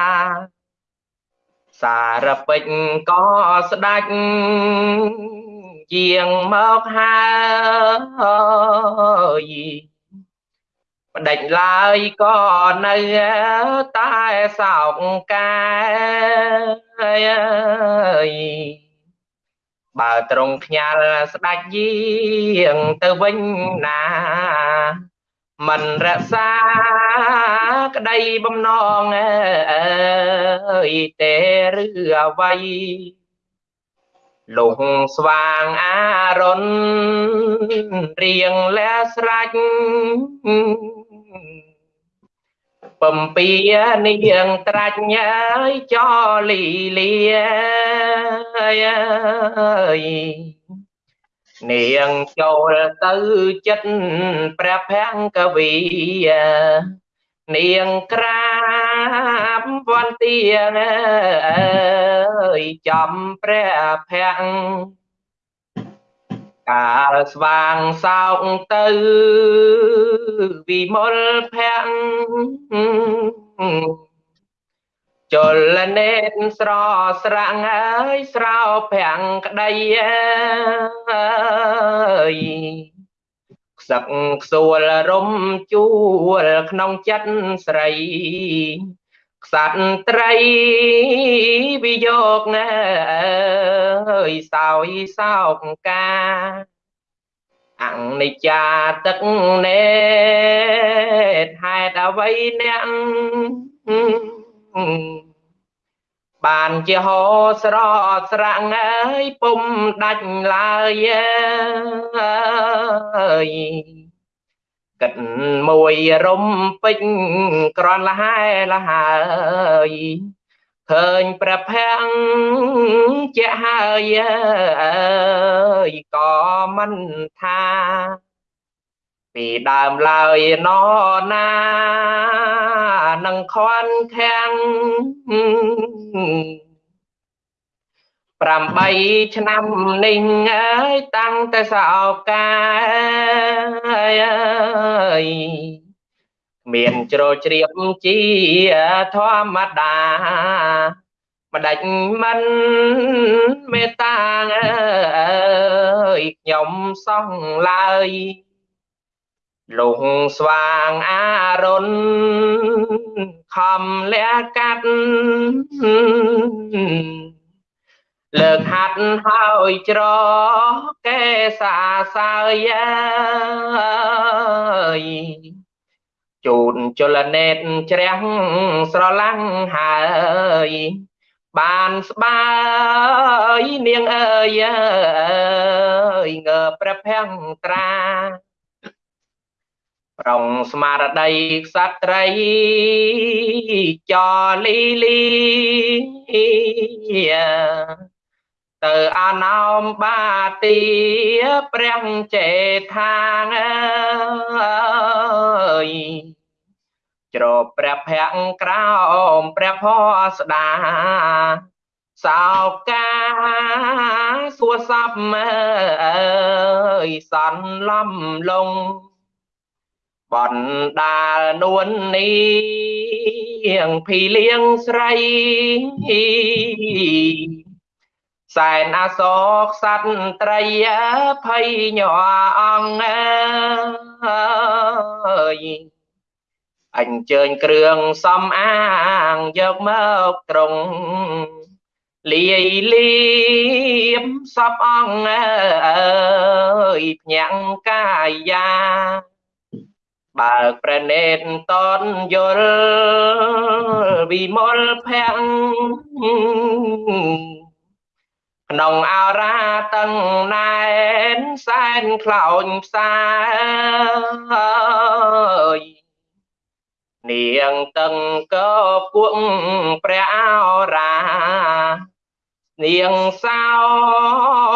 សារពេចក៏ស្ដាច់ជាងមកហើយ បដិចឡើយក៏នៅតែសោកកាយបើត្រង់ខ្ញាល់ស្ដាច់យាងទៅវិញណាមិនរក្សាក្តីបំណងអើយទេឬអ្វីលងស្វាងអារុនរៀងលែស្រេច បំពីនាងត្រាច់ញើយចលីលាយនាងចូលទៅចិត្តព្រះភង្គវីនាងក្រាបវន្ទាអើយចំព្រះភ័ក្រ កាលស្វាងសោកទៅវិមលភ័ក្រចលនេតស្រស្រាំងអើយស្រោប្រាំងក្តីអើយខ្សឹកខ្សួលរំជួលក្នុងចិត្តស្រី ខ្សាត់ត្រី វិយោគណើយសោយសោកកាអនិច្ចាទឹកនេតហេតុអ្វីអ្នកបានជាហោស្រត់ស្រាំងអើយពុំដាច់ឡើយអើយ គិតមួយរំពេចក្រនលហែលហើយឃើញព្រះភ័ងជាហើយអើយក៏មិនថាពីដើមឡើយណណានឹងខន់ខាំង 8ឆ្នាំនេះអើយតាំងតែសោកាអើយមានជ្រោជ្រាបជាធម្មតាម្ដេចមិនមេត្តាអើយខ្ញុំសងឡើយលងស្វាងអារុនខំលះកាត់ លើកហាត់ហើយច្រកេសាសើយជូនចលនេតជ្រះស្រឡាំងហើយបានស្បាយនាងអើយអើយងើព្រះភ័ងត្រាប្រងស្មារតីក្សត្រីចលីលី ទៅអណោមបាទីព្រះចេថាងអើយជ្រោបព្រះភ័ក្រក្រោមព្រះផស្ដាសោកាសួសពអើយសន្លំលងបណ្ដាលនួននេះភីលៀងស្រី សែនអសោកសត្វត្រីភ័យញ័រអង្គអើយអញ្ជើញគ្រឿងសំអាងយកមកត្រង់លាយលៀបសពអង្គអើយភ្ញាំងកាយាបើកប្រណេតតនយល់វិមលភ័ក្រ ក្នុងអរាតឹងណែនសែនខ្លោចផ្សាយនាងតឹងក៏គួងព្រះអរានាងសោ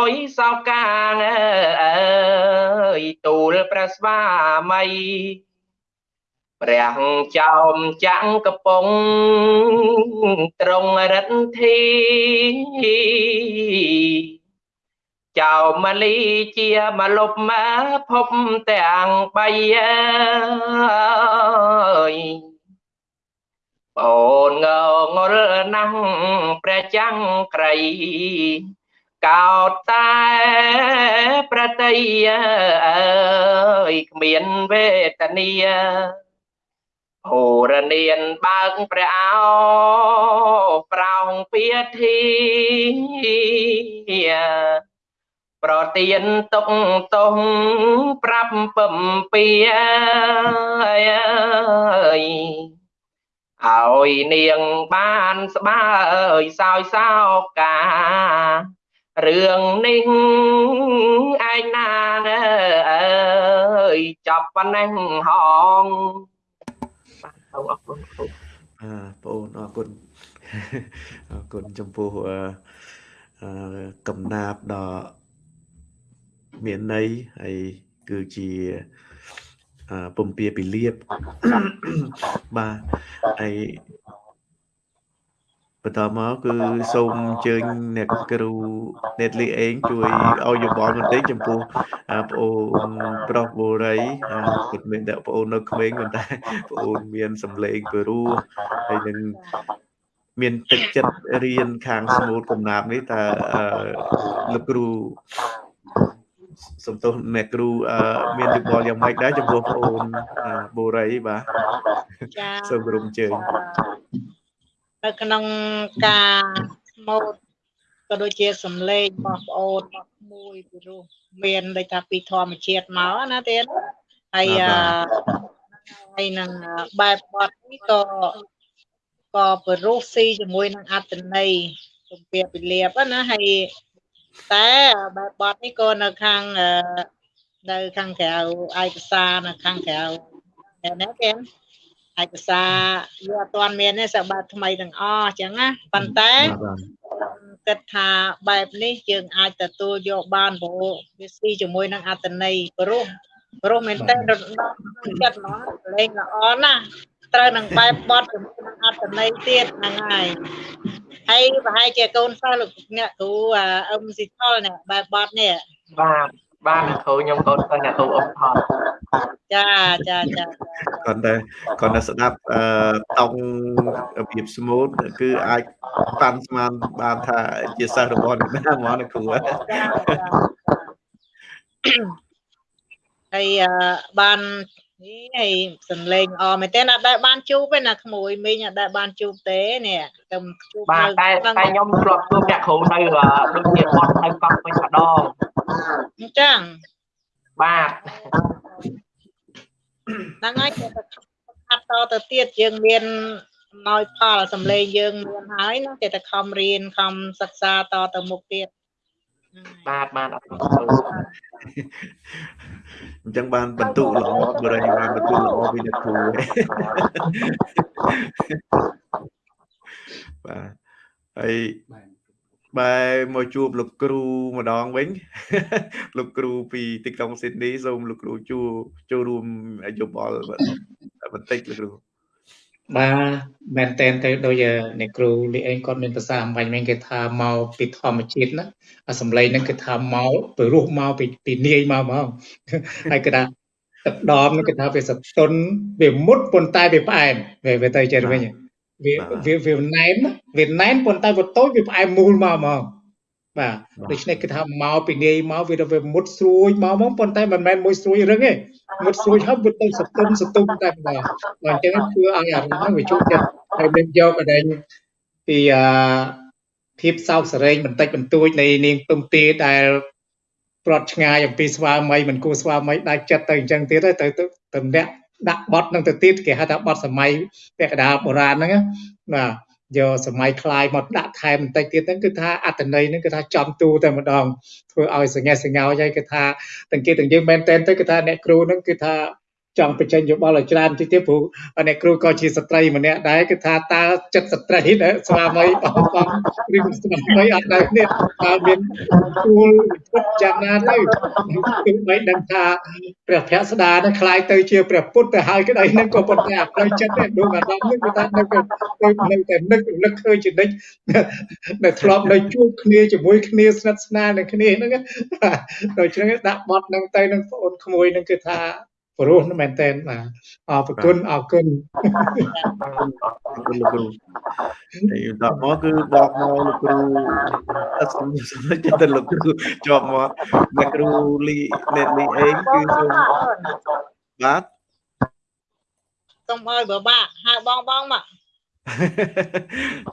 យសោកាងអើយទូលព្រះស្វាមី ព្រះចោមចាំងកំពង់ត្រង់រិទ្ធីចៅម៉ាលីជាមកលុបមកភពទាំងបីអើយអូនងងល់ណាស់ព្រះចាំងក្រៃកោតតែប្រតីអើយគ្មានវេទនា ហូរនានបើកព្រះអោប្រោងពាធីប្រទៀនទុកតុងប្រាប់ពំពីអើយឲ្យនាងបានស្បើយសោយសោការឿងនេះឯងណាអើយចាប់ប៉ុណ្ណេះហង បាទអរគុណអឺបងអូនអរគុណអរគុណចំពោះអឺកំណាបដ៏មានន័យហើយគឺជាពំពាពីលៀបបាទហើយ បន្តមកគឺសូមអញ្ជើញអ្នកគ្រូអ្នកលីអេងជួយឲ្យយោបល់បន្តិចចំពោះប្អូនប្រុសបូរីពិតមែនតែប្អូននៅក្មេងប៉ុន្តែប្អូនមានសម្លេងព្រោះហើយនឹងមានទឹកចិត្តរៀនខាងស្មូតកំណាប់នេះតើលោកគ្រូសំទោសអ្នកគ្រូមានយោបល់យ៉ាងម៉េចដែរចំពោះបងអូនបូរីបាទចាសូមក្រុមជើញ នៅក្នុងការស្មូតក៏ដូចជាសំឡេងរបស់ប្អូនរបស់មួយពីរោះមានដូចថាពីធម្មជាតិមកណាទៀតហើយហើយនឹងបែបបត់នេះក៏ក៏បរុសស៊ីជាមួយនឹងអត្តន័យទំពាពិលាបណាហើយតែបែបបត់នេះក៏នៅខាងនៅខាងក្រៅឯកសារនៅខាងក្រៅណាគេ ឯកសារវាអត់ទាន់មានទេសម្បត្តិថ្មីទាំងអស់អញ្ចឹងណាប៉ុន្តែគិតថាបែបនេះយើងអាចទទួលយកបានព្រោះវាស៊ីជាមួយនឹងអត្តន័យព្រោះព្រោះមែនតើរំដោះចិត្តហ្មងលេងល្អណាស់ត្រូវនឹងបែបបត់ជាមួយនឹងអត្តន័យទៀតហ្នឹងហើយហើយប្រហែលជាកូនសិស្សលោកអ្នកគ្រូអឹមស៊ីថលនេះបែបបត់នេះបាទ បាទគ្រូខ្ញុំកូនសិស្សអ្នកគ្រូអឹមថលចាចាចាគាត់តែគាត់តែស្ដាប់អឺតង់របៀបស្មូតគឺអាចប៉ាន់ស្មានបានថាជាសិស្សរបស់អ្នកណាហ្មងណាគ្រូហើយបាន នេះហើយសំលេងអមែនទេណាដែលបានជួបទេណាក្មួយមីងអត់ដែលបានជួបទេនេះតែជួបបាទតែតែខ្ញុំធ្លាប់ជួបអ្នកគ្រូនៅដូចជាបត់នៅកោះវិញម្ដងអញ្ចឹងបាទហ្នឹងហើយគេទៅខាត់តទៅទៀតយើងមានអំណោយផលសំលេងយើងមានហើយណាគេទៅខំរៀនខំសិក្សាតទៅមុខទៀត បាទបាទអរគុណអញ្ចឹងបានបន្ទុកល្អបរិយាបានបន្ទុកល្អពីអ្នកគ្រូបាទហើយបែរមកជួបលោកគ្រូម្ដងវិញលោកគ្រូពីទីក្រុងស៊ីដនីសូមលោកគ្រូជួចូលរួមយោបល់បន្តិចលោកគ្រូ បាទមែនតែនទៅដូចអ្នកគ្រូលីអេងគាត់មានភាសាអំបញ្ញវិញគេថាមកពីធម្មជាតិណាអាសំឡេងហ្នឹងគេថាមកពីរស់មកពីពីនាយមកហ្មងហើយគេថាទឹកដមហ្នឹងគេថាវាសតុនវាមុតប៉ុន្តែវាផ្អែមវាវាទៅចិត្តវិញវាវាវាណែនវាណែនប៉ុន្តែវាតូចវាផ្អែមមូលមកហ្មង បាទដូច្នេះគេថាមកពីនាយមកវាទៅវាមុតស្រួយមកហ្មងប៉ុន្តែមិនមែនមួយស្រួយរឹងទេមុតស្រួយហើយវាទៅសតុនសតុំតែម្ដងបាទអញ្ចឹងធ្វើឲ្យអារម្មណ៍ហ្នឹងវាជួបចិត្តហើយមានយកអដែងពីអាភាពសោកសរែងបន្តិចបន្តួចនៃនាងពឹមទីដែលប្រត់ឆ្ងាយអំពីស្វាមីមិនគួរស្វាមីដាច់ចិត្តទៅអញ្ចឹងទៀតទៅទៅតម្លាក់ដាក់បត់នឹងទៅទៀតគេហៅថាបត់សម័យពាក់កណ្ដាលបុរាណហ្នឹងបាទ យកសម័យคลายមកដាក់ថែមបន្តិចទៀតហ្នឹងគឺថាអត្តន័យហ្នឹងគឺថាចំទូតែម្ដងធ្វើឲ្យសង្ហេសង្ហោយហើយគឺថាទាំងគេទាំងយើងមែនតែនទៅគឺថាអ្នកគ្រូហ្នឹងគឺថា ចង់បញ្ចេញយោបល់ឲ្យច្រើនតិចទៀតព្រោះអ្នកគ្រូក៏ជាស្ត្រីម្នាក់ដែរគឺថាតើចិត្តស្ត្រីដែរស្វាមីបងបងឬស្វាមីអត់ដែរនេះតើមានទួលពុតយ៉ាងណាទៅគឺមិនដឹងថាព្រះភក្ត្រស្ដានឹងคล้ายទៅជាព្រះពុទ្ធទៅហើយក្តីនឹងក៏ប៉ុន្តែអត់ត្រូវចិត្តទេដួងអារម្មណ៍នេះគឺថានៅតែនៅតែនឹករលឹកឃើញជានិច្ចនៅធ្លាប់នៅជួបគ្នាជាមួយគ្នាស្និទ្ធស្នាលនឹងគ្នាហ្នឹងដូច្នេះដាក់បត់ហ្នឹងទៅនឹងបងអូនក្មួយហ្នឹងគឺថា ព្រោះមែនតើបាទអរគុណអរគុណអរគុណលោកគ្រូហើយដល់មកគឺបកមកលោកគ្រូអត់សំខាន់ចិត្តលោកគ្រូជាប់មកអ្នកគ្រូលីអ្នកលីអេងគឺសូមបាទសូមឲ្យបបាក់ហៅបងបងមក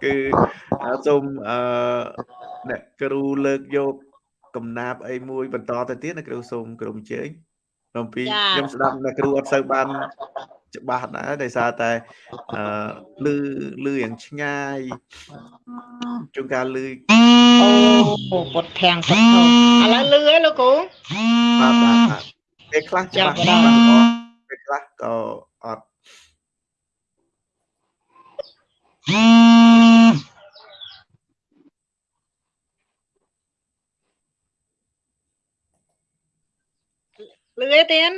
គឺសូមអឺអ្នកគ្រូលើកយកកំណាប់អីមួយបន្តទៅទៀតអ្នកគ្រូសូមក្រុមជើញ អំពីខ្ញុំស្ដាប់អ្នកគ្រូអត់សូវបានច្បាស់ដែរដោយសារតែអឺលឺលឺយ៉ាងឆ្ងាយជួនកាលលឺអូពុតធាំងពុតធំឥឡូវលឺហើយលោកគ្រូបាទបាទពេលខ្លះច្បាស់ពេលខ្លះក៏អត់លឺទេទៀន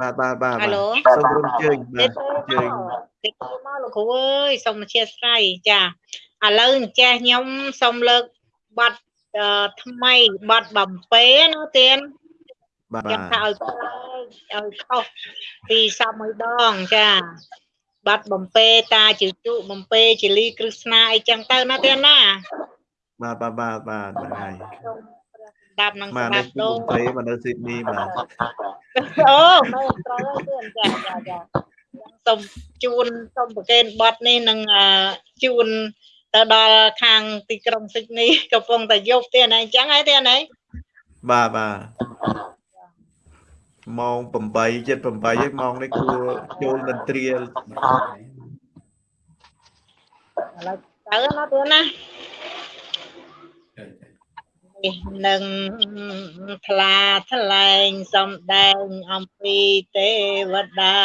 បាទបាទបាទហៅសូមរំជើញបាទជើញតិចមកលោកគ្រូអើយសូមអធិស្ឋានចាឥឡូវអញ្ចេះខ្ញុំសូមលើកបាត់ថ្មីបាត់បំពេណាទៀនបាទខ្ញុំថាឲ្យឲ្យខុសពីសពមួយដងចាបាត់បំពេតាជជុបំពេជលីគ្រឹស្ណាអីចឹងទៅណាទៀនណាបាទបាទបាទបាទហ្នឹងហើយ ដាប់នឹងស្ដាប់ដូងទៅមកនៅស៊ីដនីបាទអូមែនត្រូវទៀតចាចាចាសូមជូនសូមប្រកេនបတ်នេះនឹងជូនទៅដល់ខាងទីក្រុងស៊ីដនីកំពុងតែយប់ទៀតអញ្ចឹងហើយទៀតណាបាទបាទម៉ោង8 7 8ហើយម៉ោងនេះគួរចូលមន្ត្រីឥឡូវទៅណាទៀតណា នឹងថ្លាថ្លែងសំដែងអំពីទេវតា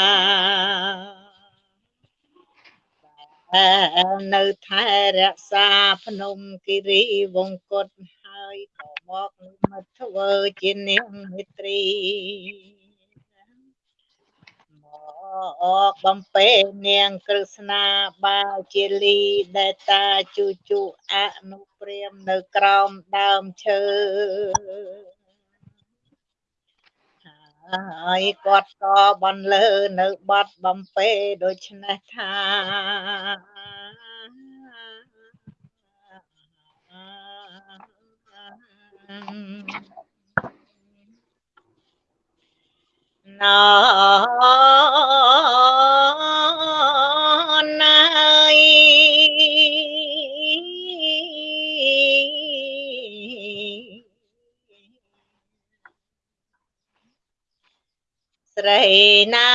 នៅថែរក្សាភ្នំគិរីវង្គតហើយក៏មកមកធ្វើជានាងមិត្រី អកបំពេនាងក្រឹស្នាបាជាលីដែលតាជូជូអនុព្រាមនៅក្រោមដើមឈើហើយគាត់ក៏បន្លឺនៅបាត់បំពេដូច្នេះថា ណណាយស្រីណា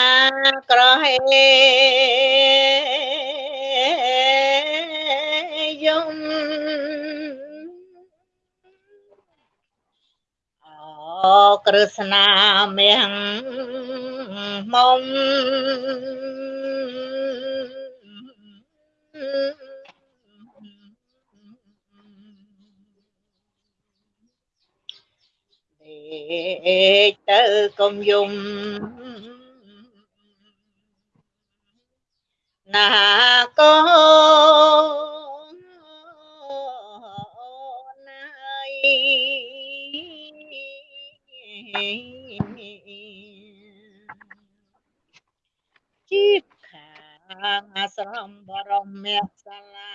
ក្រហេ ក្រស្នាមៀងមុំដេកទៅកុំយំណាកូន ជីបខាងអាស្រមបរមមេសាលា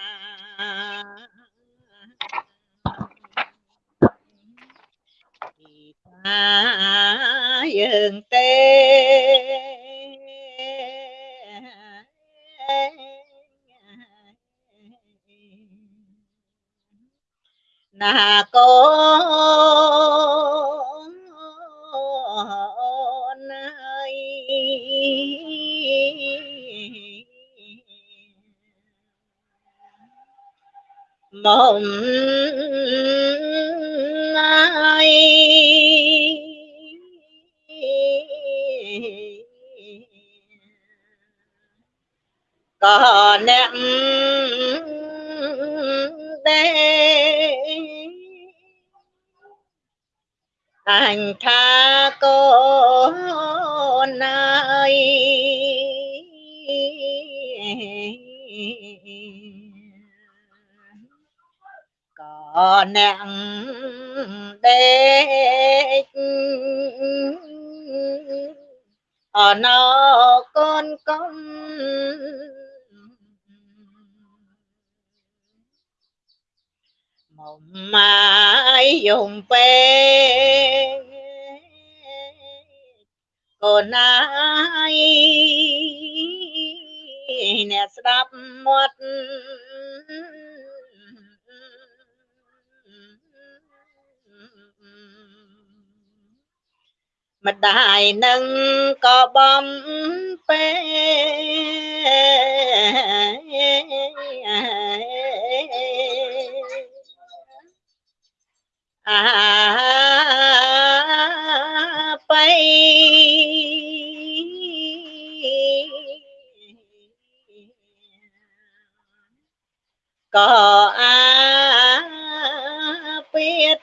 ទីតាយើងទេណាកូនណាយ mộng ai còn em đây ញថាកូនណាយក៏អ្នកដេកអណោកូ នកុំមកម៉ាយយំពេកូនណាយអ្នកស្ដាប់មាត់ម្ដាយនឹងក៏បំពេអា បៃក៏អាពៀត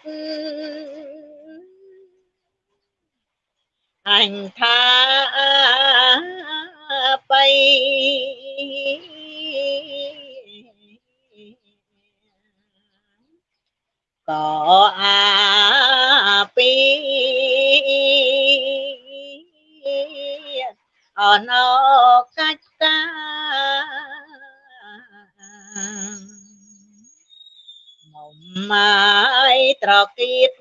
អញថាបៃក៏អាពី អណោកាច់តាមកម៉ាយត្រកៀត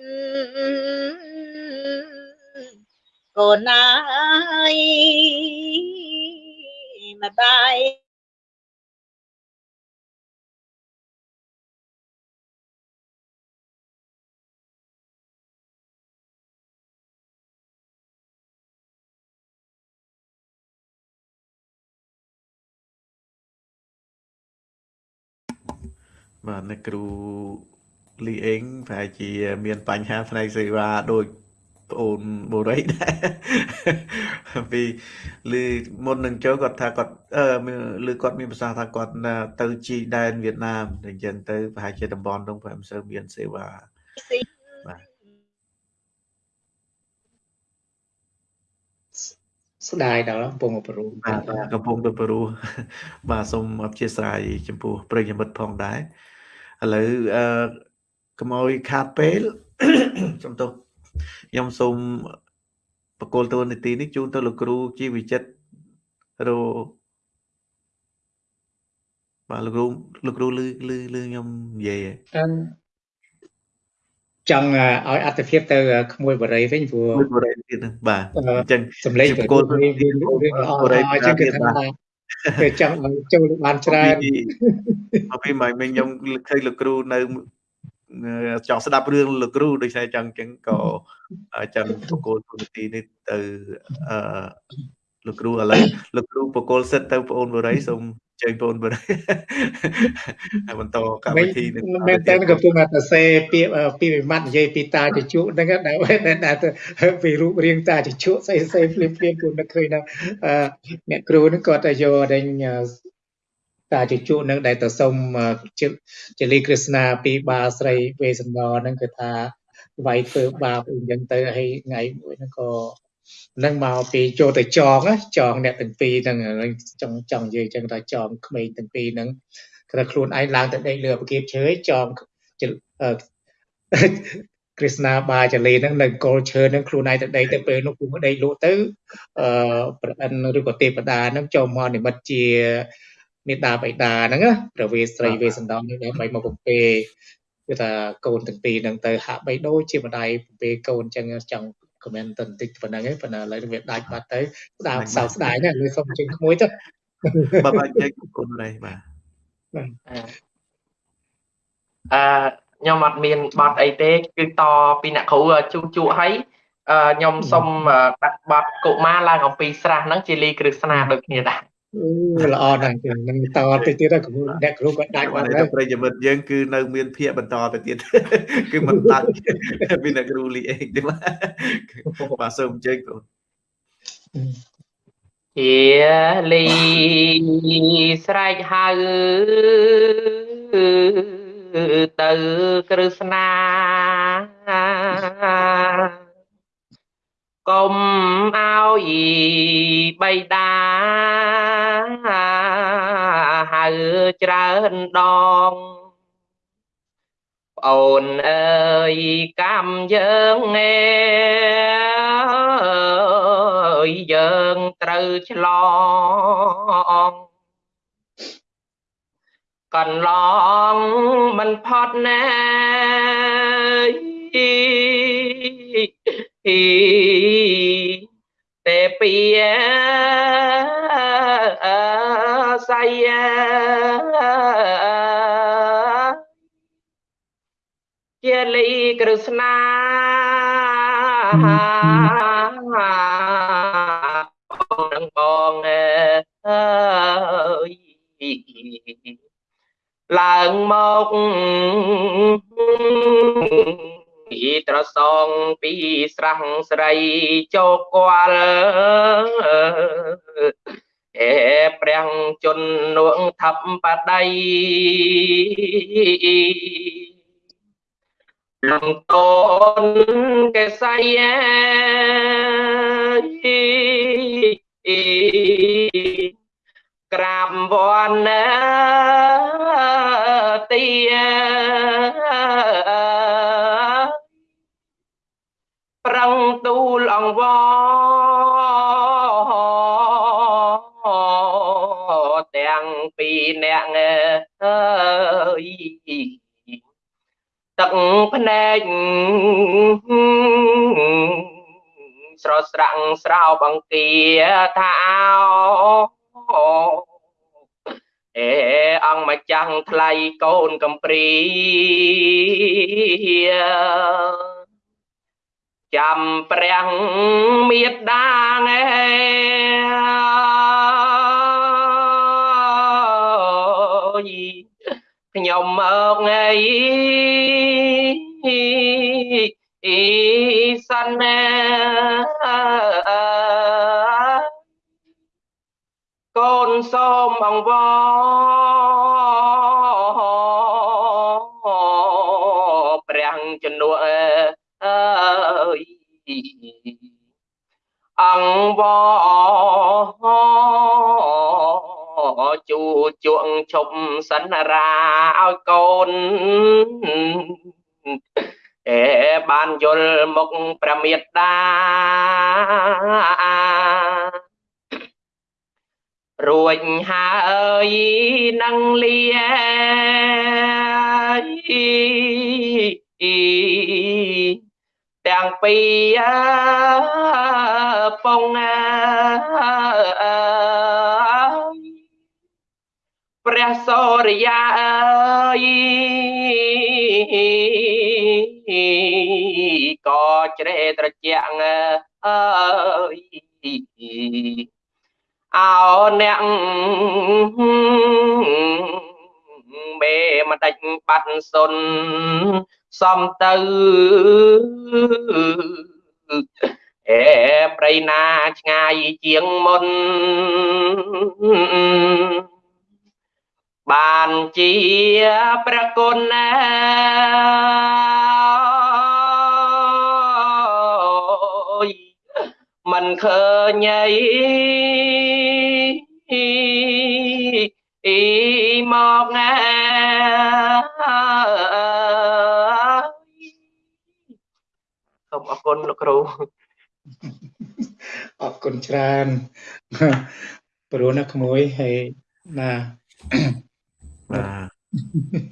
កូនណាយម្ដាយ បាទអ្នកគ្រូលីអេងប្រហែលជាមានបញ្ហាផ្នែកសេវាដូចប្អូនបូរីដែរពីឮមុននឹងចូលគាត់ថាគាត់អឺឮគាត់មានប្រសាសន៍ថាគាត់ទៅជីដែនវៀតណាមអញ្ចឹងទៅប្រហែលជាតំបន់នោះប្រហែលមិនសូវមានសេវាបាទស្ដាយដល់កំពុងប្រੂបាទកំពុងទៅព្រោះបាទសូមអធិស្ឋានចំពោះប្រិយមិត្តផងដែរ ឥឡូវអឺកុំឲ្យខាតពេលសំទោសខ្ញុំសូមបកគលតួនាទីនេះជូនទៅលោកគ្រូជីវិចិត្ររោបាទលោកគ្រូលោកគ្រូលឺលឺលឺខ្ញុំនិយាយហ៎ចង់ឲ្យអត្ថភាពទៅក្មួយបរិយវិញព្រោះបរិយទៀតបាទអញ្ចឹងសម្លេងប្រកួតវាវារឿងល្អអញ្ចឹងគឺថា គេចង់ឲ្យចូលបានច្រើនមកពីមកមិញខ្ញុំឃើញលោកគ្រូនៅចង់ស្ដាប់រឿងលោកគ្រូដូចតែចឹងចឹងក៏ចឹងបកគោលទូនាទីនេះទៅអឺលោកគ្រូឥឡូវលោកគ្រូបកគោលសិទ្ធទៅបងអូនបរិយសូម ជើញបងប្អូនហើយបន្តកម្មវិធីនឹងមែនតើកំពុងតែសេពាក្យពីវិមត្តនិយាយពីតាជជក់ហ្នឹងដែលដែលពីរូបរាងតាជជក់សេសេភ្លាមភ្លាមគូនឹកឃើញដល់អ្នកគ្រូហ្នឹងគាត់ទៅយកដេញតាជជក់ហ្នឹងដែលទៅសុំជលីក្រឹស្នាពីបាស្រីវេសន្តរហ្នឹងគឺថាវាយធ្វើបាបអីចឹងទៅហើយថ្ងៃមួយហ្នឹងក៏ នឹងមកពីចូលទៅចងចងអ្នកទាំងពីរហ្នឹងចង់ចង់និយាយចឹងថាចងក្មេងទាំងពីរហ្នឹងគឺខ្លួនឯងឡើងទៅដេកលើប្រគៀបឈើចងគ្រីស្ណាបាចលីហ្នឹងនៅកុលឈើហ្នឹងខ្លួនឯងទៅដេកទៅពេលនោះគូដេកលក់ទៅអឺប្រអិនឬក៏ទេវតាហ្នឹងចូលមកនិមិត្តជាមេដាបៃតាហ្នឹងណាប្រវេស្រីវេសន្តរនេះដើម្បីមកពំពេគឺថាកូនទាំងពីរហ្នឹងទៅហាក់បីដូចជាម្ដាយពំពេកូនចឹងចង់ ខមមិនទៅបន្តិចប៉ុណ្ណឹងឯងប៉ុន្តែឥឡូវវាដាច់បាត់ទៅស្ដាប់សោកស្ដាយណាស់លើសុំជើងក្មួយទៅបាទបាទជើងគុណនេះបាទអឺខ្ញុំអត់មានបတ်អីទេគឺតពីអ្នកគ្រូជូជក់ឲ្យខ្ញុំសុំដាក់បတ်កុមារឡើងអំពីស្រះហ្នឹងជាលីគ្រឹស្នាដូចគ្នាដែរ ល្អណាស់នឹងតទៅទៀតគ្រូអ្នកគ្រូក៏ដាច់បាត់ហើយប្រិយមិត្តយើងគឺនៅមានភាកបន្តទៅទៀតគឺមិនដាច់ពីអ្នកគ្រូលីអេកទេបាទសូមអញ្ជើញបងជាលីស្រែកហៅទៅគ្រឹស្នា កុំឲ្យបៃតាហៅច្រើនដងប្អូនអើយកម្មយើងឯយយើងត្រូវឆ្លងកន្លងមិនផុតណែ ទេពីសៃជាលីគ្រឹស្នាបងបងអើយឡើងមក ពីត្រសងពីស្រះស្រីចោគាល់អេព្រះជន្នួងថាប់បដៃលំតនកេសៃអេក្រាបវណ្ណទីប្រឹងទូលអ ង្វទាំងពីរអ្នកអើយទឹកភ្នែកស្រស់ស្រាំងស្រោបអង្គាថាអោអេអង្គម្ចាស់ថ្លៃកូនកំព្រី ចាំព្រះមេត្តាងឯខ្ញុំមកថ្ងៃអ៊ីសិនកូនសូមអង្វរ អង្វរជូជក់ឈប់សន្រាឲ្យកូនអេបានយល់មុខព្រះមេត្តារួចហើយនឹងលា ទាំងពីរពងព្រះសូរិយាអើយក៏ជ្រេត្រជាក់អើយអោអ្នកមេមិនដាច់បាត់សុន សំទៅអេប្រៃណាឆ្ងាយជាងមុន បានជាព្រះគុណណាមិនឃើញអីអីមកណា សូមអរគុណលោកគ្រូអរគុណច្រើនព្រោះណាក្មួយហើយណាបាទ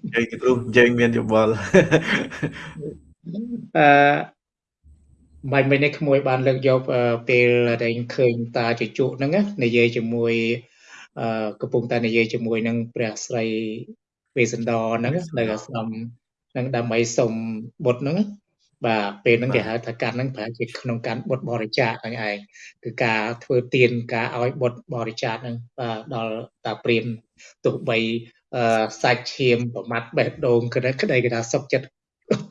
និយាយគ្រូនិយាយមានយោបល់អឺបាញ់មិញនេះក្មួយបានលើកយកពេលដែលឃើញតាជជក់ហ្នឹងនិយាយជាមួយអឺកំពុងតែនិយាយជាមួយនឹងព្រះស្រីវេសន្តរហ្នឹងនៅអាស្រមហ្នឹងដើម្បីសុំបុត្រហ្នឹង បាទពេលហ្នឹងគេហៅថាកាន់ហ្នឹងប្រហែលជាក្នុងកាន់បុត្របរិច្ចាគហ្នឹងឯងគឺការធ្វើទានការឲ្យបុត្របរិច្ចាគហ្នឹងបាទដល់តាព្រានទោះបីអឺសាច់ឈាមប្រមាត់បេះដូងក្តីក្តីគេថាសុកចិត្ត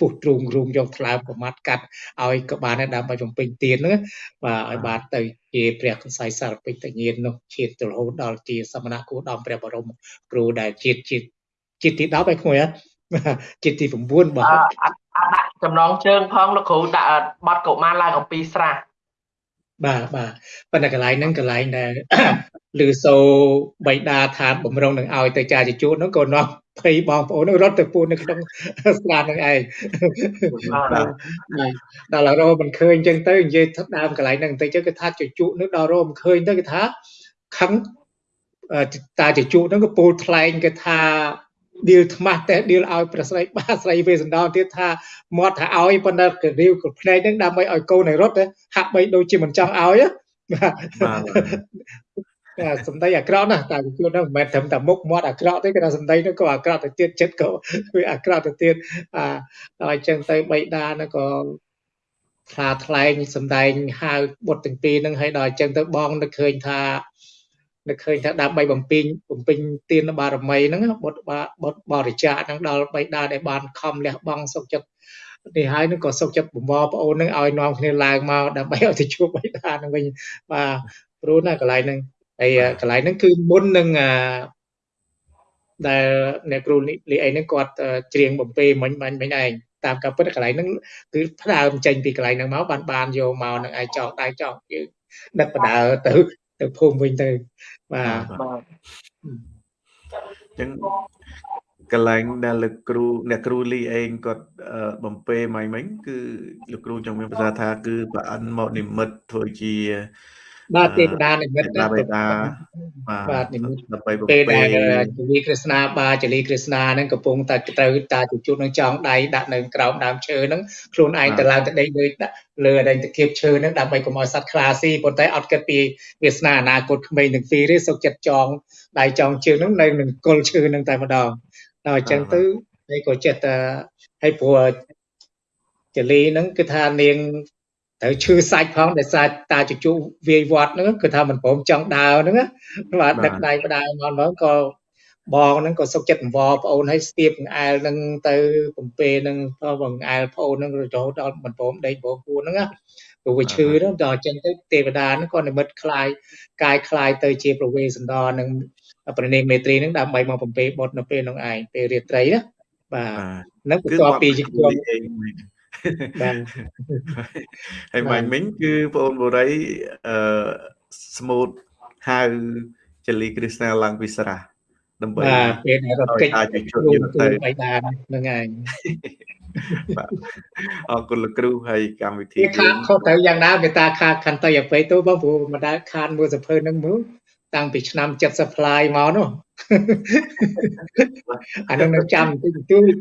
ពុះទ្រូងរូងយកថ្លើមប្រមាត់កាត់ឲ្យក៏បានដែរដើម្បីបំពេញទានហ្នឹងបាទឲ្យបានទៅជាព្រះកសៃសារពេជ្រតញាននោះឈានទៅរហូតដល់ជាសមណៈគូដំព្រះបរមគ្រូដែលជាតិជាតិជាតិទី10ឯក្មួយជាតិទី9បអទឺអត់អត់ ដាក់ចំណងជើងផងលោកគ្រូដាក់បត់កុមារឡើងអំពីស្រះបាទបាទប៉ុន្តែកន្លែងហ្នឹងកន្លែងដែលឬសូបៃតាថាបំរុងនឹងឲ្យទៅចាជជូតហ្នឹងក៏នាំភ័យបងប្អូនហ្នឹងរត់ទៅពូននៅក្នុងស្លាបហ្នឹងឯងបាទដល់ដល់រោមិនឃើញអញ្ចឹងទៅនិយាយថាដើមកន្លែងហ្នឹងបន្តិចទៅគេថាជជក់នោះដល់រោមិនឃើញទៅគេថាខឹងអឺតាជជក់ហ្នឹងក៏ពោលថ្លែងគេថា ឌីលថ្មាស់តែឌីលឲ្យប្រស្រីបាស្រីវេសន្តរទៀតថាមាត់ថាឲ្យប៉ុន្តែក៏រាវក៏ភ្នែកហ្នឹងដើម្បីឲ្យកូនឲ្យរត់ទៅហាក់បីដូចជាមិនចង់ឲ្យណាបាទបាទតែសំដីអាក្រក់ណាស់តែជួនហ្នឹងមិនមែនត្រឹមតែមុខមាត់អាក្រក់ទេគេថាសំដីហ្នឹងក៏អាក្រក់ទៅទៀតចិត្តក៏វាអាក្រក់ទៅទៀតអាដល់អញ្ចឹងទៅបៃតាហ្នឹងក៏ថ្លាថ្លែងសំដែងហៅបុត្រទាំងពីរហ្នឹងហើយដល់អញ្ចឹងទៅបងនឹកឃើញថា នឹកឃើញថាដើម្បីបំពេញបំពេញទានបារមីហ្នឹងបុត្របាបុត្របរិច្ចាគហ្នឹងដល់បៃតាដែលបានខំលះបង់សុខចិត្តនេះហើយនឹងក៏សុខចិត្តបំពប្អូនហ្នឹងឲ្យនាំគ្នាឡើងមកដើម្បីឲ្យទៅជួបបៃតាហ្នឹងវិញបាទព្រោះណាកន្លែងហ្នឹងហើយកន្លែងហ្នឹងគឺមុននឹងអាដែលអ្នកគ្រូលីអីហ្នឹងគាត់អឺច្រៀងបំពេមិញបាញ់មិញឯងតាមការពិតកន្លែងហ្នឹងគឺផ្ដើមចេញពីកន្លែងហ្នឹងមកបានបានយកមកនឹងឯងចောက်ដៃចောက်យើងដឹកបដើទៅ ទៅភូមិវិញទៅបាទបាទអញ្ចឹងកន្លែងដែលលោកគ្រូអ្នកគ្រូលីអេងគាត់អឺបំពេមិញមិញគឺលោកគ្រូចង់មានប្រសាសន៍ថាគឺប្រអិនមកនិមិត្តធ្វើជា បាទទេវតានិមិត្តទេវតាបេតាបាបាទទនិមិត្តដើម្បីបំពេលពេដែលជលីក្រឹស្នាបាជលីក្រឹស្នាហ្នឹងកំពុងតែត្រូវតាជជុតនឹងចងដៃដាក់នៅក្រោមដើមឈើហ្នឹងខ្លួនឯងទៅឡើងទៅដេកលើដាក់លើអីទៅគៀបឈើហ្នឹងដើម្បីកុំឲ្យសត្វខ្លាស៊ីប៉ុន្តែអត់គិតពីវាសនាអនាគតក្មេងទាំងពីរទេសុកចិត្តចងដៃចងជើងហ្នឹងនៅនឹងគល់ឈើហ្នឹងតែម្ដងដល់អញ្ចឹងទៅហើយក៏ចិត្តតែហើយព្រោះចលីហ្នឹងគឺថានាង ត្រូវឈឺសាច់ផងដោយសារតាជជុវាយវត្តហ្នឹងគឺថាមិនព្រមចង់ដើរហ្នឹងណា បាទដឹកដៃផ្ដើមមកមកក៏បងហ្នឹងក៏សុខចិត្តអង្វរប្អូនឲ្យស្ទាបកង្អែលហ្នឹងទៅបំពេហ្នឹងក៏បងកង្អែលប្អូនហ្នឹងរហូតដល់មិនព្រមដេកបងពួនហ្នឹងណាព្រោះវាឈឺហ្នឹងដល់អញ្ចឹងទៅទេវតាហ្នឹងក៏និមិត្តคลายកាយคลายទៅជាប្រវេសន្តរនឹងប្រណេមេត្រីហ្នឹងដើម្បីមកបំពេបុតនៅពេលហ្នឹងឯងពេលរាត្រីណាបាទ បាទ ហ្នឹងបន្ទាប់ពីជាខ្ញុំ លីអេងមិញ បាទហើយមិញមិញគឺបងអូនបូរីអឺស្មូតហៅចលីគ្រីស្ណាឡើងពីស្រះដើម្បីបាទពេលដែលរត់គេចឲ្យតាជជុតគ្រូយកគ្រូទៅបៃតាហ្នឹងឯងបាទអរគុណលោកគ្រូហើយកម្មវិធីវាខាតខុសទៅយ៉ាងណាមេតាខាតខន្តីអបិយទៅបងព្រោះមិនដែលខាតមើលសភើហ្នឹងមើលតាំងពីឆ្នាំ70ផ្លាយមកនោះអានោះនៅចាំបន្តិចបន្តួច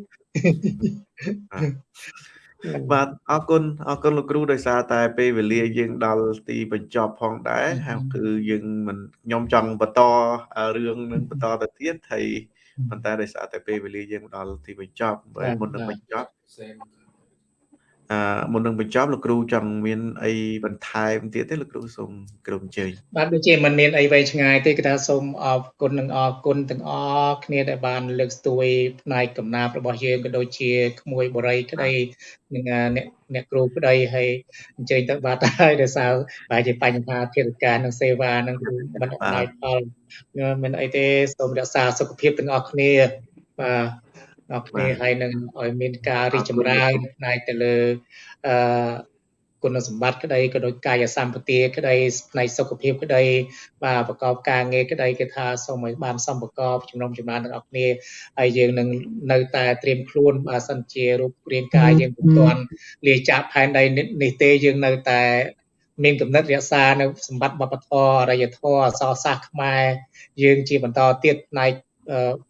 បាទអរគុណអរគុណលោកគ្រូដោយសារតែពេលវេលាយើងដល់ទីបញ្ចប់ផងដែរហើយគឺយើងមិនខ្ញុំចង់បន្តរឿងនឹងបន្តទៅទៀតហើយប៉ុន្តែដោយសារតែពេលវេលាយើងដល់ទីបញ្ចប់ហើយមុននឹងបញ្ចប់ អឺមុននឹងបញ្ចប់លោកគ្រូចង់មានអីបន្ថែមទៀតទេលោកគ្រូសូមគ្រូអញ្ជើញបាទដូចជាមិនមានអីវែងឆ្ងាយទេគឺថាសូមអរគុណនិងអរគុណទាំងអស់គ្នាដែលបានលើកស្ទួយផ្នែកកំណាព្យរបស់យើងក៏ដូចជាក្មួយបរិយក្តីនិងអ្នកអ្នកគ្រូក្តីហើយអញ្ជើញទៅបាទហើយដោយសារបែរជាបញ្ហាធិរការនិងសេវានឹងគឺមិនអំណោយផលមិនអីទេសូមរក្សាសុខភាពទាំងអស់គ្នាបាទ អរគ្នាហើយនឹងឲ្យមានការរីកចម្រើនផ្នែកទៅលើអឺគុណសម្បត្តិក្តីក៏ដូចកាយសម្បទាក្តីផ្នែកសុខភាពក្តីបាទប្រកបការងារក្តីគឺថាសូមឲ្យបានសម្ប្រកបជំនុំចម្រើនទាំងអស់គ្នាហើយយើងនឹងនៅតែត្រៀមខ្លួនបើសិនជារូបរាងកាយយើងពុំទាន់លាចាកផែនដីនេះទេយើងនៅតែមានកំណត់រក្សានៅសម្បត្តិវប្បធម៌អរិយធម៌អក្សរសាស្ត្រខ្មែរយើងជាបន្តទៀតផ្នែក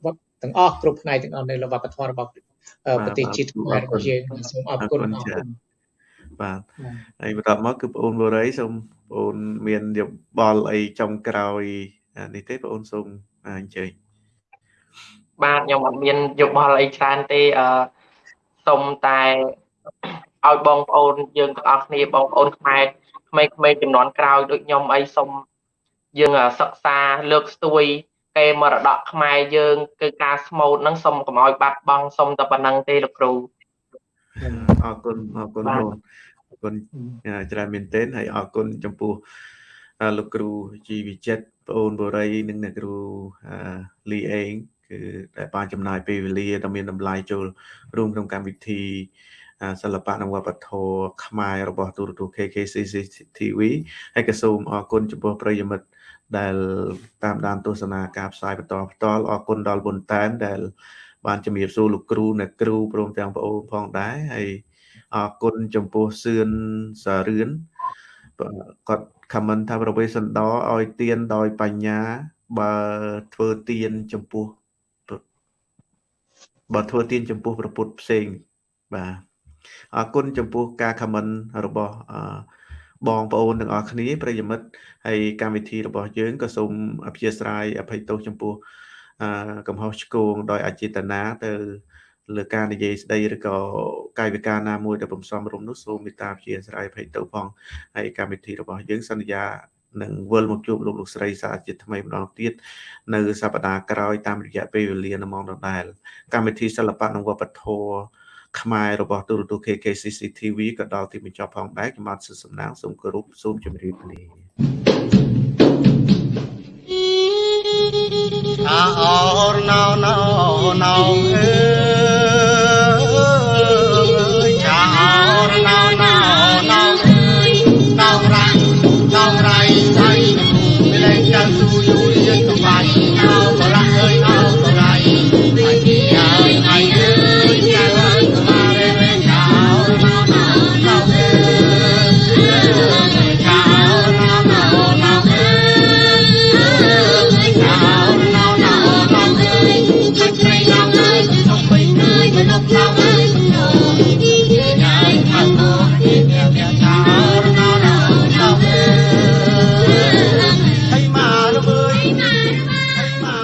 វត្ត ទាំងអស់គ្រប់ផ្នែកទាំងអស់នៃវប្បធម៌របស់ប្រទេសជាតិខ្មែររបស់យើងសូមអរគុណអរគុណបាទហើយបន្ទាប់មកគឺបងអូនបូរីសូមបងអូនមានយោបល់អីចំក្រោយនេះទេបងអូនសូមអញ្ជើញបាទខ្ញុំអត់មានយោបល់អីច្រើនទេអឺសូមតែឲ្យបងប្អូនយើងទាំងអស់គ្នាបងប្អូនខ្មែរក្មេងៗចំនួនក្រោយដូចខ្ញុំអីសូមយើងសិក្សាលើកស្ទួយ កេរមរតកខ្មែរយើងគឺការស្មូតហ្នឹងសូមកុំឲ្យបាត់បង់សូមតែប៉ុណ្្នឹងទេលោកគ្រូអរគុណអរគុណបងអរគុណច្រើនមែនទែនហើយអរគុណចំពោះលោកគ្រូជីវិចិត្របងអូនបូរី និងអ្នកគ្រូលីអេងគឺដែលបានចំណាយពេលវេលាដ៏មានតម្លៃចូលរួមក្នុងកម្មវិធី សិល្បៈនិងវប្បធម៌ខ្មែររបស់ទូរទស្សន៍ KKCC TV ហើយក៏សូមអរគុណចំពោះប្រិយមិត្តដែលតាមដានទស្សនាការផ្សាយបន្តផ្ទាល់អរគុណដល់បុនតែនដែល បានជំរាបសួរលោកគ្រូអ្នកគ្រូព្រមទាំងបងអូនផងដែរហើយអរគុណចំពោះសឿនសារឿនគាត់ comment ថាប្រវេសន្តរឲ្យទៀនដោយបញ្ញាបើធ្វើទៀនចំពោះបើធ្វើទៀនចំពោះប្រពុតផ្សេងបាទ អរគុណចំពោះការ comment របស់បងប្អូនទាំងអស់គ្នាប្រិយមិត្តហើយកម្មវិធីរបស់យើងក៏សូមអព្យាស្រ័យអភ័យទោសចំពោះកំហុសឆ្គងដោយអចេតនាទៅលើការនិយាយស្ដីឬក៏កាយវិការណាមួយដែលបំសំរុំនោះសូមមេត្តាព្យាស្រ័យអភ័យទោសផងហើយកម្មវិធីរបស់យើងសន្យានឹងវិលមកជួបលោកលោកស្រីសាជាថ្មីម្ដងទៀតនៅសប្តាហ៍ក្រោយតាមរយៈពេលវេលានៅម៉ោងដដែលកម្មវិធីសិល្បៈនិងវប្បធម៌ ខ្មែររបស់ទូរទស្សន៍ KKCC TV ក៏ដល់ទីបញ្ចប់ផងដែរខ្ញុំបាទសុសំណាងសូមគោរពសូមជម្រាបលាអោរណោណោណោអើ